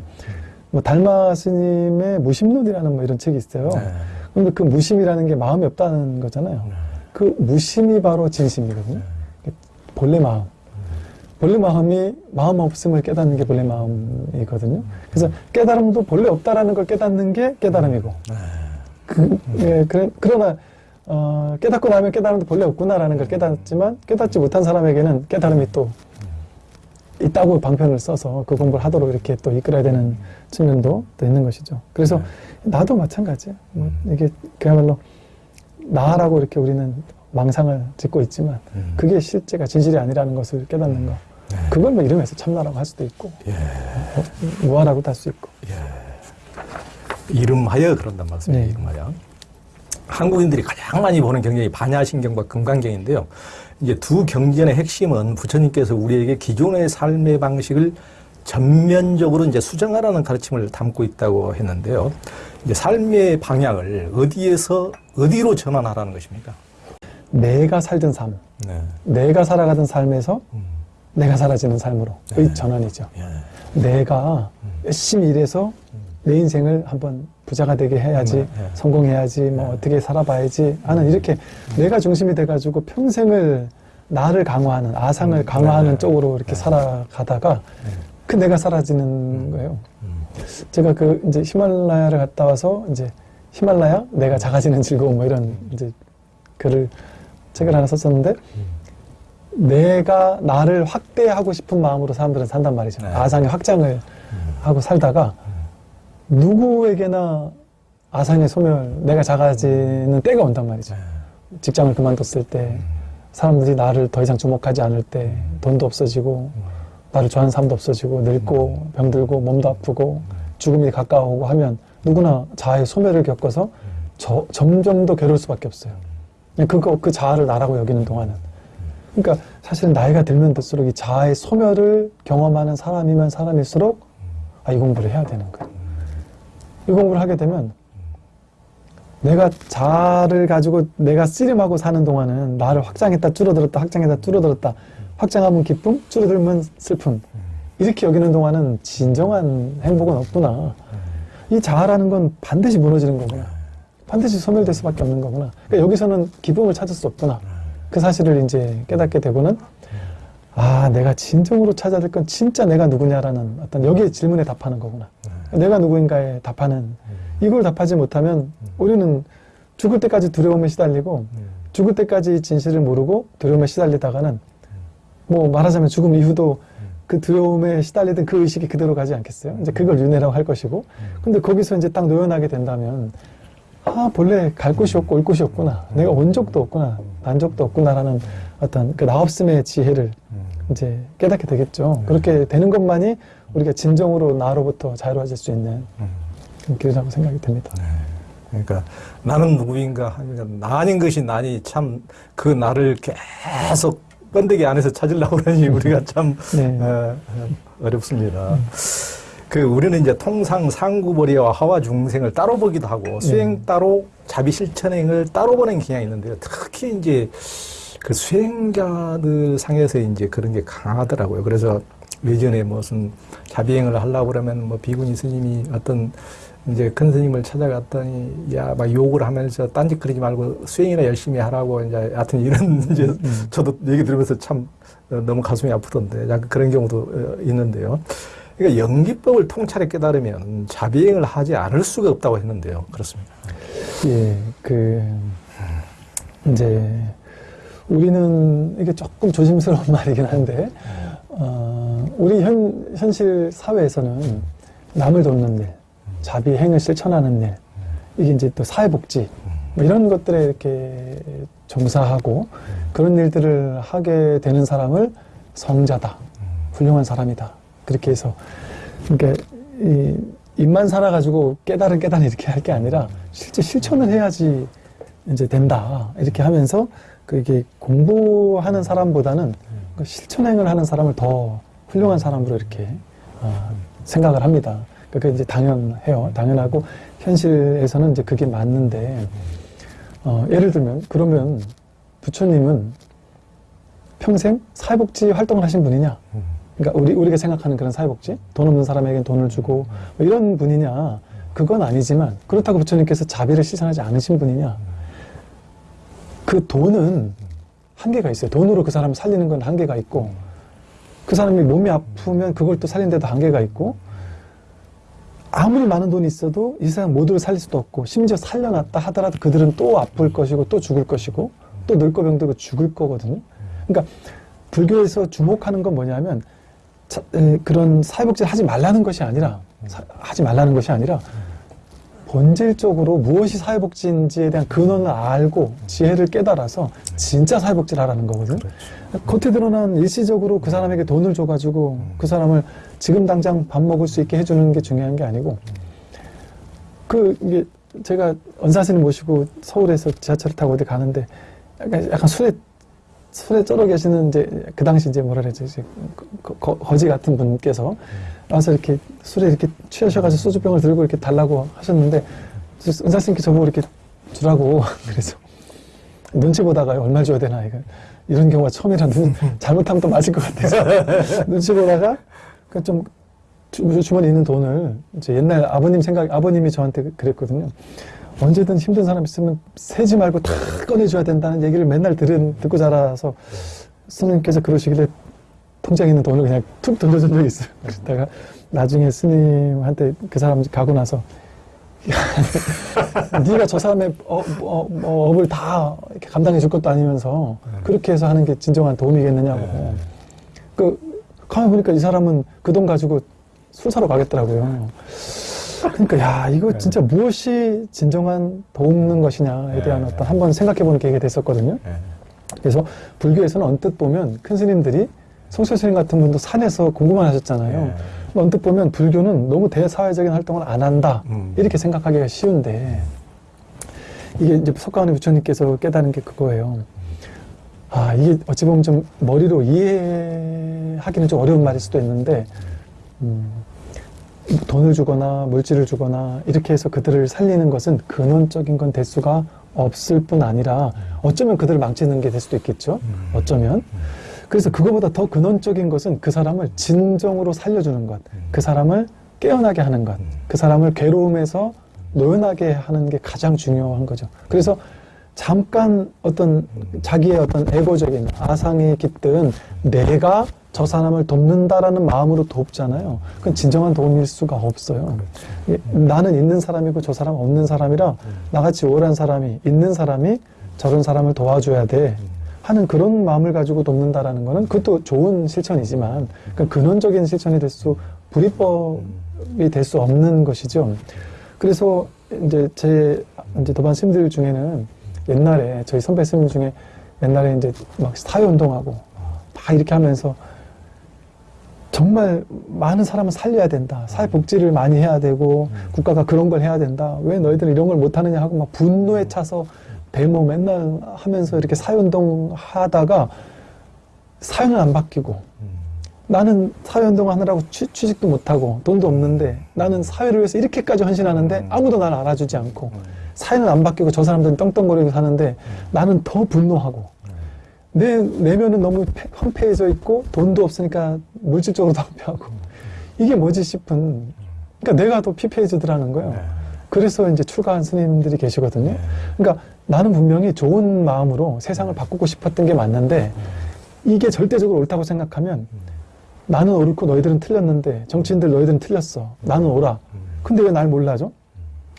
뭐 달마 스님의 무심론이라는 뭐 이런 책이 있어요. 네. 그런데 그 무심이라는 게 마음이 없다는 거잖아요. 그 무심이 바로 진심이거든요. 본래 마음. 본래 마음이 마음 없음을 깨닫는 게 본래 마음이거든요. 그래서 깨달음도 본래 없다라는 걸 깨닫는 게 깨달음이고. 그, 예, 그래, 그러나 어, 깨닫고 나면 깨달음도 본래 없구나라는 걸 깨닫지만 깨닫지 못한 사람에게는 깨달음이 또 있다고 방편을 써서 그 공부를 하도록 이렇게 또 이끌어야 되는 측면도 또 있는 것이죠. 그래서 나도 마찬가지예요. 뭐 이게 그야말로 나라고 이렇게 우리는 망상을 짓고 있지만 음. 그게 실제가 진실이 아니라는 것을 깨닫는 거. 그걸 뭐 이름에서 참나라고 할 수도 있고 예. 뭐, 무아라고도 할수 있고. 이름하여 그런단 말씀이에요. 네. 이름하여. 한국인들이 가장 많이 보는 경전이 반야신경과 금강경인데요. 이제 두 경전의 핵심은 부처님께서 우리에게 기존의 삶의 방식을 전면적으로 이제 수정하라는 가르침을 담고 있다고 했는데요. 이제 삶의 방향을 어디에서 어디로 전환하라는 것입니까? 내가 살던 삶, 네. 내가 살아가던 삶에서 음. 내가 사라지는 삶으로의 네. 전환이죠. 예. 내가 열심히 일해서 내 인생을 한번 부자가 되게 해야지, 네, 네. 성공해야지, 뭐 네. 어떻게 살아봐야지 하는 이렇게 내가 중심이 돼가지고 평생을 나를 강화하는, 아상을 음, 강화하는 네, 네. 쪽으로 이렇게 네. 살아가다가 그 내가 사라지는 거예요. 음. 제가 그 이제 히말라야를 갔다 와서 이제 히말라야 내가 작아지는 즐거움 뭐 이런 이제 글을 책을 하나 썼었는데 내가 나를 확대하고 싶은 마음으로 사람들은 산단 말이죠. 네. 아상의 확장을 하고 살다가 누구에게나 아상의 소멸, 내가 작아지는 때가 온단 말이죠. 직장을 그만뒀을 때, 사람들이 나를 더 이상 주목하지 않을 때, 돈도 없어지고, 나를 좋아하는 사람도 없어지고, 늙고, 병들고, 몸도 아프고, 죽음이 가까워오고 하면 누구나 자아의 소멸을 겪어서 저- 점점 더 괴로울 수밖에 없어요. 그거, 그 자아를 나라고 여기는 동안은. 그러니까 사실은 나이가 들면 들수록 이 자아의 소멸을 경험하는 사람이면 사람일수록 아, 이 공부를 해야 되는 거예요. 이 공부를 하게 되면 내가 자아를 가지고 내가 씨름하고 사는 동안은 나를 확장했다 줄어들었다 확장했다 줄어들었다 확장하면 기쁨 줄어들면 슬픔. 이렇게 여기는 동안은 진정한 행복은 없구나. 이 자아라는 건 반드시 무너지는 거구나. 반드시 소멸될 수밖에 없는 거구나. 그러니까 여기서는 기쁨을 찾을 수 없구나 그 사실을 이제 깨닫게 되고는 아 내가 진정으로 찾아야 될 건 진짜 내가 누구냐라는 어떤 여기에 질문에 답하는 거구나. 내가 누구인가에 답하는 이걸 답하지 못하면 우리는 죽을 때까지 두려움에 시달리고 죽을 때까지 진실을 모르고 두려움에 시달리다가는 뭐 말하자면 죽음 이후도 그 두려움에 시달리던 그 의식이 그대로 가지 않겠어요? 이제 그걸 윤회라고 할 것이고. 근데 거기서 이제 딱 노연하게 된다면 아 본래 갈 곳이 없고 올 곳이 없구나 내가 온 적도 없구나 난 적도 없구나라는 어떤 그 나 없음의 지혜를 이제 깨닫게 되겠죠. 그렇게 되는 것만이 우리가 진정으로 나로부터 자유로워질 수 있는 그런 길이라고 생각이 됩니다. 그러니까 나는 누구인가 하면 나 아닌 것이 나니 참 그 나를 계속 번데기 안에서 찾으려고 그러니 우리가 참 네. 어, 어, 어렵습니다. 그 우리는 이제 통상 상구벌이와 하와 중생을 따로 보기도 하고 수행 따로 자비 실천행을 따로 보는 경향이 있는데요. 특히 이제 그 수행자들 상에서 이제 그런 게 강하더라고요. 그래서 예전에 무슨 자비행을 하려고 그러면 뭐 비구니 스님이 어떤 이제 큰 스님을 찾아갔더니 야 막 욕을 하면서 딴짓거리지 말고 수행이나 열심히 하라고 이제 하여튼 이런 이제 저도 얘기 들으면서 참 어, 너무 가슴이 아프던데 약간 그런 경우도 어, 있는데요. 그러니까 연기법을 통찰에 깨달으면 자비행을 하지 않을 수가 없다고 했는데요. 그렇습니다. 예, 그 이제 우리는 이게 조금 조심스러운 말이긴 한데 어, 우리 현 현실 사회에서는 남을 돕는 일, 자비행을 실천하는 일, 이게 이제 또 사회복지 뭐 이런 것들에 이렇게 종사하고 그런 일들을 하게 되는 사람을 성자다, 훌륭한 사람이다 그렇게 해서 그러니까 이 입만 살아가지고 깨달은 깨달은 이렇게 할 게 아니라 실제 실천을 해야지 이제 된다 이렇게 하면서 그 이게 공부하는 사람보다는 그 실천행을 하는 사람을 더 훌륭한 사람으로 이렇게 어, 생각을 합니다. 그게 이제 당연해요. 당연하고 현실에서는 이제 그게 맞는데 어, 예를 들면 그러면 부처님은 평생 사회복지 활동을 하신 분이냐? 그러니까 우리 우리가 생각하는 그런 사회복지 돈 없는 사람에겐 돈을 주고 뭐 이런 분이냐? 그건 아니지만 그렇다고 부처님께서 자비를 실천하지 않으신 분이냐? 그 돈은 한계가 있어요. 돈으로 그 사람을 살리는 건 한계가 있고 그 사람이 몸이 아프면 그걸 또 살리는 데도 한계가 있고 아무리 많은 돈이 있어도 이 세상 모두를 살릴 수도 없고 심지어 살려놨다 하더라도 그들은 또 아플 것이고 또 죽을 것이고 또 늙고 병들고 죽을 거거든요. 그러니까 불교에서 주목하는 건 뭐냐면 자, 에, 그런 사회복지를 하지 말라는 것이 아니라 사- 하지 말라는 것이 아니라 본질적으로 무엇이 사회복지인지에 대한 근원을 알고 지혜를 깨달아서 진짜 사회복지를 하라는 거거든요. 겉에 드러난 일시적으로 그 사람에게 돈을 줘가지고 그 사람을 지금 당장 밥 먹을 수 있게 해주는 게 중요한 게 아니고 그 이게 제가 언사스님 모시고 서울에서 지하철을 타고 어디 가는데 약간, 약간 술에 술에 쩔어 계시는 이제 그 당시 이제 뭐라 그러지 이제 거, 거, 거지 같은 분께서 와서 이렇게 술에 이렇게 취하셔가지고 소주병을 들고 이렇게 달라고 하셨는데 은사스님께 저보고 이렇게 주라고 그래서 눈치 보다가요. 얼마 줘야 되나? 이거 이런 경우가 처음이라 눈 잘못하면 또 맞을 것 같아서 눈치 보다가 그좀 주머니에 있는 돈을 이제 옛날 아버님 생각 아버님이 저한테 그랬거든요. 언제든 힘든 사람 있으면 세지 말고 다 꺼내줘야 된다는 얘기를 맨날 들은 듣고 자라서 스님께서 그러시길래 통장에 있는 돈을 그냥 툭 던져준 적이 있어요. 그러다가 나중에 스님한테 그 사람 가고 나서 네가 저 사람의 어, 어, 어, 업을 다 이렇게 감당해 줄 것도 아니면서 그렇게 해서 하는 게 진정한 도움이겠느냐고. 그 가만 보니까 이 사람은 그 돈 가지고 술 사러 가겠더라고요. 그러니까 야 이거 진짜 무엇이 진정한 돕는 것이냐에 대한 어떤 한번 생각해보는 계기가 됐었거든요. 그래서 불교에서는 언뜻 보면 큰 스님들이 성철 스님 같은 분도 산에서 공부만 하셨잖아요. 언뜻 보면 불교는 너무 대사회적인 활동을 안 한다 음. 이렇게 생각하기가 쉬운데 이게 이제 석가모니 부처님께서 깨달은 게 그거예요. 아 이게 어찌 보면 좀 머리로 이해하기는 좀 어려운 말일 수도 있는데 음, 돈을 주거나 물질을 주거나 이렇게 해서 그들을 살리는 것은 근원적인 건될 수가 없을 뿐 아니라 어쩌면 그들을 망치는 게 될 수도 있겠죠. 어쩌면. 그래서 그거보다 더 근원적인 것은 그 사람을 진정으로 살려주는 것, 그 사람을 깨어나게 하는 것, 그 사람을 괴로움에서 노연하게 하는 게 가장 중요한 거죠. 그래서 잠깐 어떤 자기의 어떤 에고적인 아상에 깃든 내가 저 사람을 돕는다라는 마음으로 돕잖아요. 그건 진정한 도움일 수가 없어요. 이- 나는 있는 사람이고 저 사람 없는 사람이라 나같이 우울한 사람이 있는 사람이 저런 사람을 도와줘야 돼 하는 그런 마음을 가지고 돕는다라는 거는 그것도 좋은 실천이지만 그 근원적인 실천이 될 수 불이법이 될 수 없는 것이죠. 그래서 이제 제 이제 도반 스님들 중에는 옛날에 저희 선배 스님 중에 옛날에 이제 막 사회 운동하고 막 이렇게 하면서 정말 많은 사람을 살려야 된다. 사회 복지를 많이 해야 되고 국가가 그런 걸 해야 된다. 왜 너희들은 이런 걸 못하느냐 하고 막 분노에 차서 데모 맨날 하면서 이렇게 사회 운동 하다가 사연을 안 바뀌고 나는 사회운동 하느라고 취, 취직도 못하고 돈도 없는데 나는 사회를 위해서 이렇게까지 헌신하는데 음. 아무도 나를 알아주지 않고 사회는 안 바뀌고 저 사람들은 떵떵거리고 사는데 나는 더 분노하고 내 내면은 너무 패- 황폐해져 있고 돈도 없으니까 물질적으로도 황폐하고 이게 뭐지 싶은 그러니까 내가 더 피폐해지더라는 거예요. 네. 그래서 이제 출가한 스님들이 계시거든요. 그러니까 나는 분명히 좋은 마음으로 세상을 바꾸고 싶었던 게 맞는데 이게 절대적으로 옳다고 생각하면 나는 옳고 너희들은 틀렸는데 정치인들 너희들은 틀렸어. 나는 옳아. 근데 왜 날 몰라줘?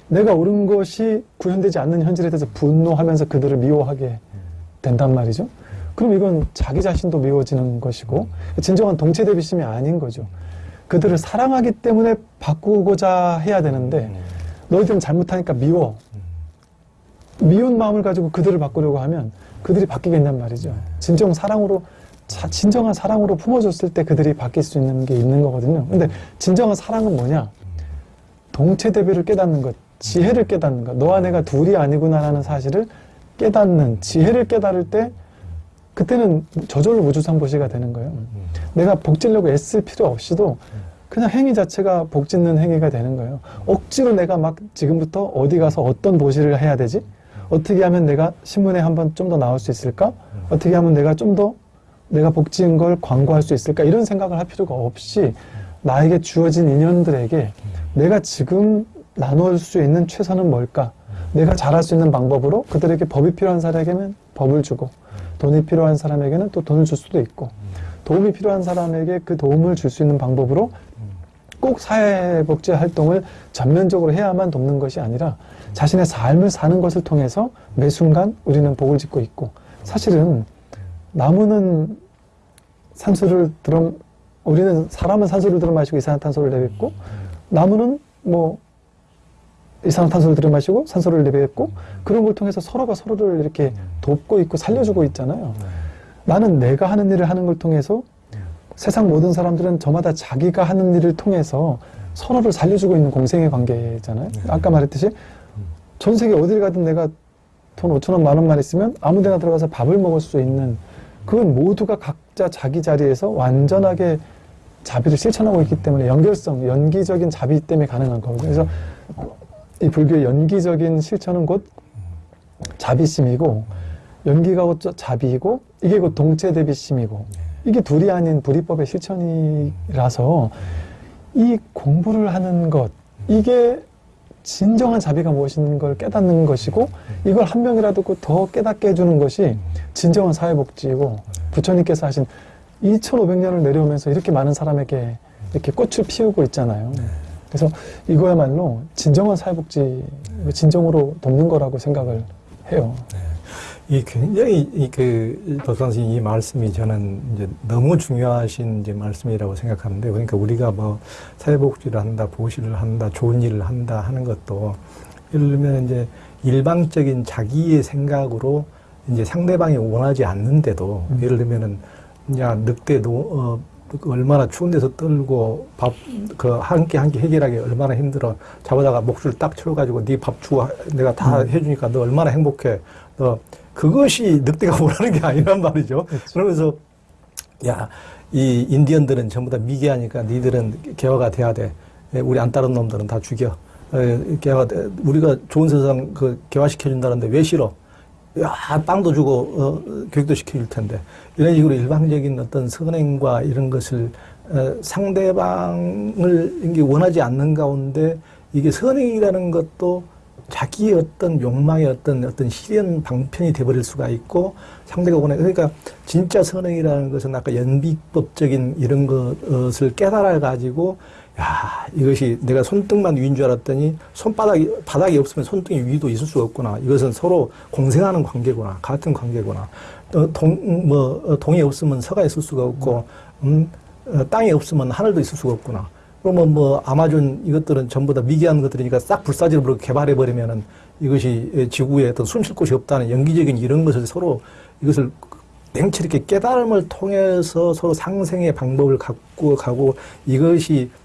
내가 옳은 것이 구현되지 않는 현실에 대해서 분노하면서 그들을 미워하게 된단 말이죠. 그럼 이건 자기 자신도 미워지는 것이고 진정한 동체 대비심이 아닌 거죠. 그들을 사랑하기 때문에 바꾸고자 해야 되는데 너희들은 잘못하니까 미워. 미운 마음을 가지고 그들을 바꾸려고 하면 그들이 바뀌겠냔 말이죠. 진정 사랑으로 자- 진정한 사랑으로 품어줬을 때 그들이 바뀔 수 있는 게 있는 거거든요. 근데 진정한 사랑은 뭐냐? 동체 대비를 깨닫는 것, 지혜를 깨닫는 것. 너와 내가 둘이 아니구나라는 사실을 깨닫는 지혜를 깨달을 때 그때는 저절로 무주상보시가 되는 거예요. 내가 복지려고 애쓸 필요 없이도 그냥 행위 자체가 복짓는 행위가 되는 거예요. 억지로 내가 막 지금부터 어디 가서 어떤 보시를 해야 되지? 어떻게 하면 내가 신문에 한번 좀 더 나올 수 있을까? 어떻게 하면 내가 좀 더 내가 복지인 걸 광고할 수 있을까? 이런 생각을 할 필요가 없이 나에게 주어진 인연들에게 내가 지금 나눌 수 있는 최선은 뭘까? 내가 잘할 수 있는 방법으로 그들에게 법이 필요한 사람에게는 법을 주고 돈이 필요한 사람에게는 또 돈을 줄 수도 있고 도움이 필요한 사람에게 그 도움을 줄 수 있는 방법으로 꼭 사회복지 활동을 전면적으로 해야만 돕는 것이 아니라 자신의 삶을 사는 것을 통해서 매 순간 우리는 복을 짓고 있고 사실은 나무는 산소를 들어 우리는 사람은 산소를 들어 마시고 이산화탄소를 내뱉고 나무는 뭐 이산화탄소를 들여 마시고 산소를 내뱉고 그런 걸 통해서 서로가 서로를 이렇게 돕고 있고 살려주고 있잖아요. 나는 내가 하는 일을 하는 걸 통해서 세상 모든 사람들은 저마다 자기가 하는 일을 통해서 서로를 살려주고 있는 공생의 관계잖아요. 아까 말했듯이 전 세계 어딜 가든 내가 돈 5천 원, 만 원만 있으면 아무 데나 들어가서 밥을 먹을 수 있는 그건 모두가 각자 자기 자리에서 완전하게 자비를 실천하고 있기 때문에 연결성, 연기적인 자비 때문에 가능한 거거든요. 그래서 이 불교의 연기적인 실천은 곧 자비심이고 연기가 곧 자비이고 이게 곧 동체 대비심이고 이게 둘이 아닌 불이법의 실천이라서 이 공부를 하는 것 이게 진정한 자비가 무엇인 걸 깨닫는 것이고 이걸 한 명이라도 그더 깨닫게 해주는 것이 진정한 사회복지이고 부처님께서 하신 2500년을 내려오면서 이렇게 많은 사람에게 이렇게 꽃을 피우고 있잖아요. 그래서 이거야말로 진정한 사회복지, 진정으로 돕는 거라고 생각을 해요. 이 굉장히 이그 도선생 이 말씀이 저는 이제 너무 중요하신 이제 말씀이라고 생각하는데 그러니까 우리가 뭐 사회복지를 한다, 보시를 한다, 좋은 일을 한다 하는 것도 예를 들면 이제 일방적인 자기의 생각으로 이제 상대방이 원하지 않는데도 음. 예를 들면은 야 늑대 노 어, 그 얼마나 추운 데서 떨고 밥 그 한 끼 한 끼 해결하기 얼마나 힘들어 잡아다가 목줄 딱 채워가지고 네 밥 주고 내가 다 음. 해주니까 너 얼마나 행복해 너 그것이 늑대가 원하는 게 아니란 말이죠. 그렇죠. 그러면서 야, 이 인디언들은 전부 다 미개하니까 니들은 개화가 돼야 돼. 예, 우리 안 따른 놈들은 다 죽여. 에, 개화가 돼. 우리가 좋은 세상 그 개화시켜준다는데 왜 싫어? 야, 빵도 주고, 어, 교육도 시켜줄 텐데. 이런 식으로 일방적인 어떤 선행과 이런 것을, 어, 상대방을 이게 원하지 않는 가운데 이게 선행이라는 것도 자기의 어떤 욕망의 어떤 어떤 실현 방편이 돼버릴 수가 있고 상대가 원해 그러니까 진짜 선행이라는 것은 아까 연비법적인 이런 것을 깨달아 가지고 야 이것이 내가 손등만 위인 줄 알았더니 손바닥이 바닥이 없으면 손등이 위도 있을 수가 없구나. 이것은 서로 공생하는 관계구나. 같은 관계구나. 동뭐 동이 없으면 서가 있을 수가 없고 음, 어, 땅이 없으면 하늘도 있을 수가 없구나. 그러면 뭐 아마존 이것들은 전부 다 미개한 것들이니까 싹 버리고 개발해 버리면은 이것이 지구에 어떤 숨쉴 곳이 없다는 연기적인 이런 것을 서로 이것을 냉철 있게 깨달음을 통해서 서로 상생의 방법을 갖고 가고 이것이 내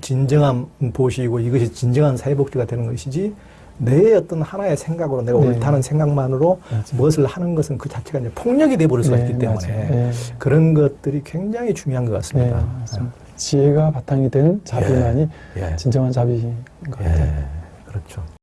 진정한 보시고 이것이 진정한 사회복지가 되는 것이지 내 어떤 하나의 생각으로 내가 네. 옳다는 생각만으로 맞아요. 무엇을 하는 것은 그 자체가 이제 폭력이 돼버릴 수가 네, 있기 때문에. 네. 그런 것들이 굉장히 중요한 것 네, 같습니다. 맞습니다. 지혜가 바탕이 된 자비만이 예. 진정한 자비인 것 예. 같아요. 그렇죠.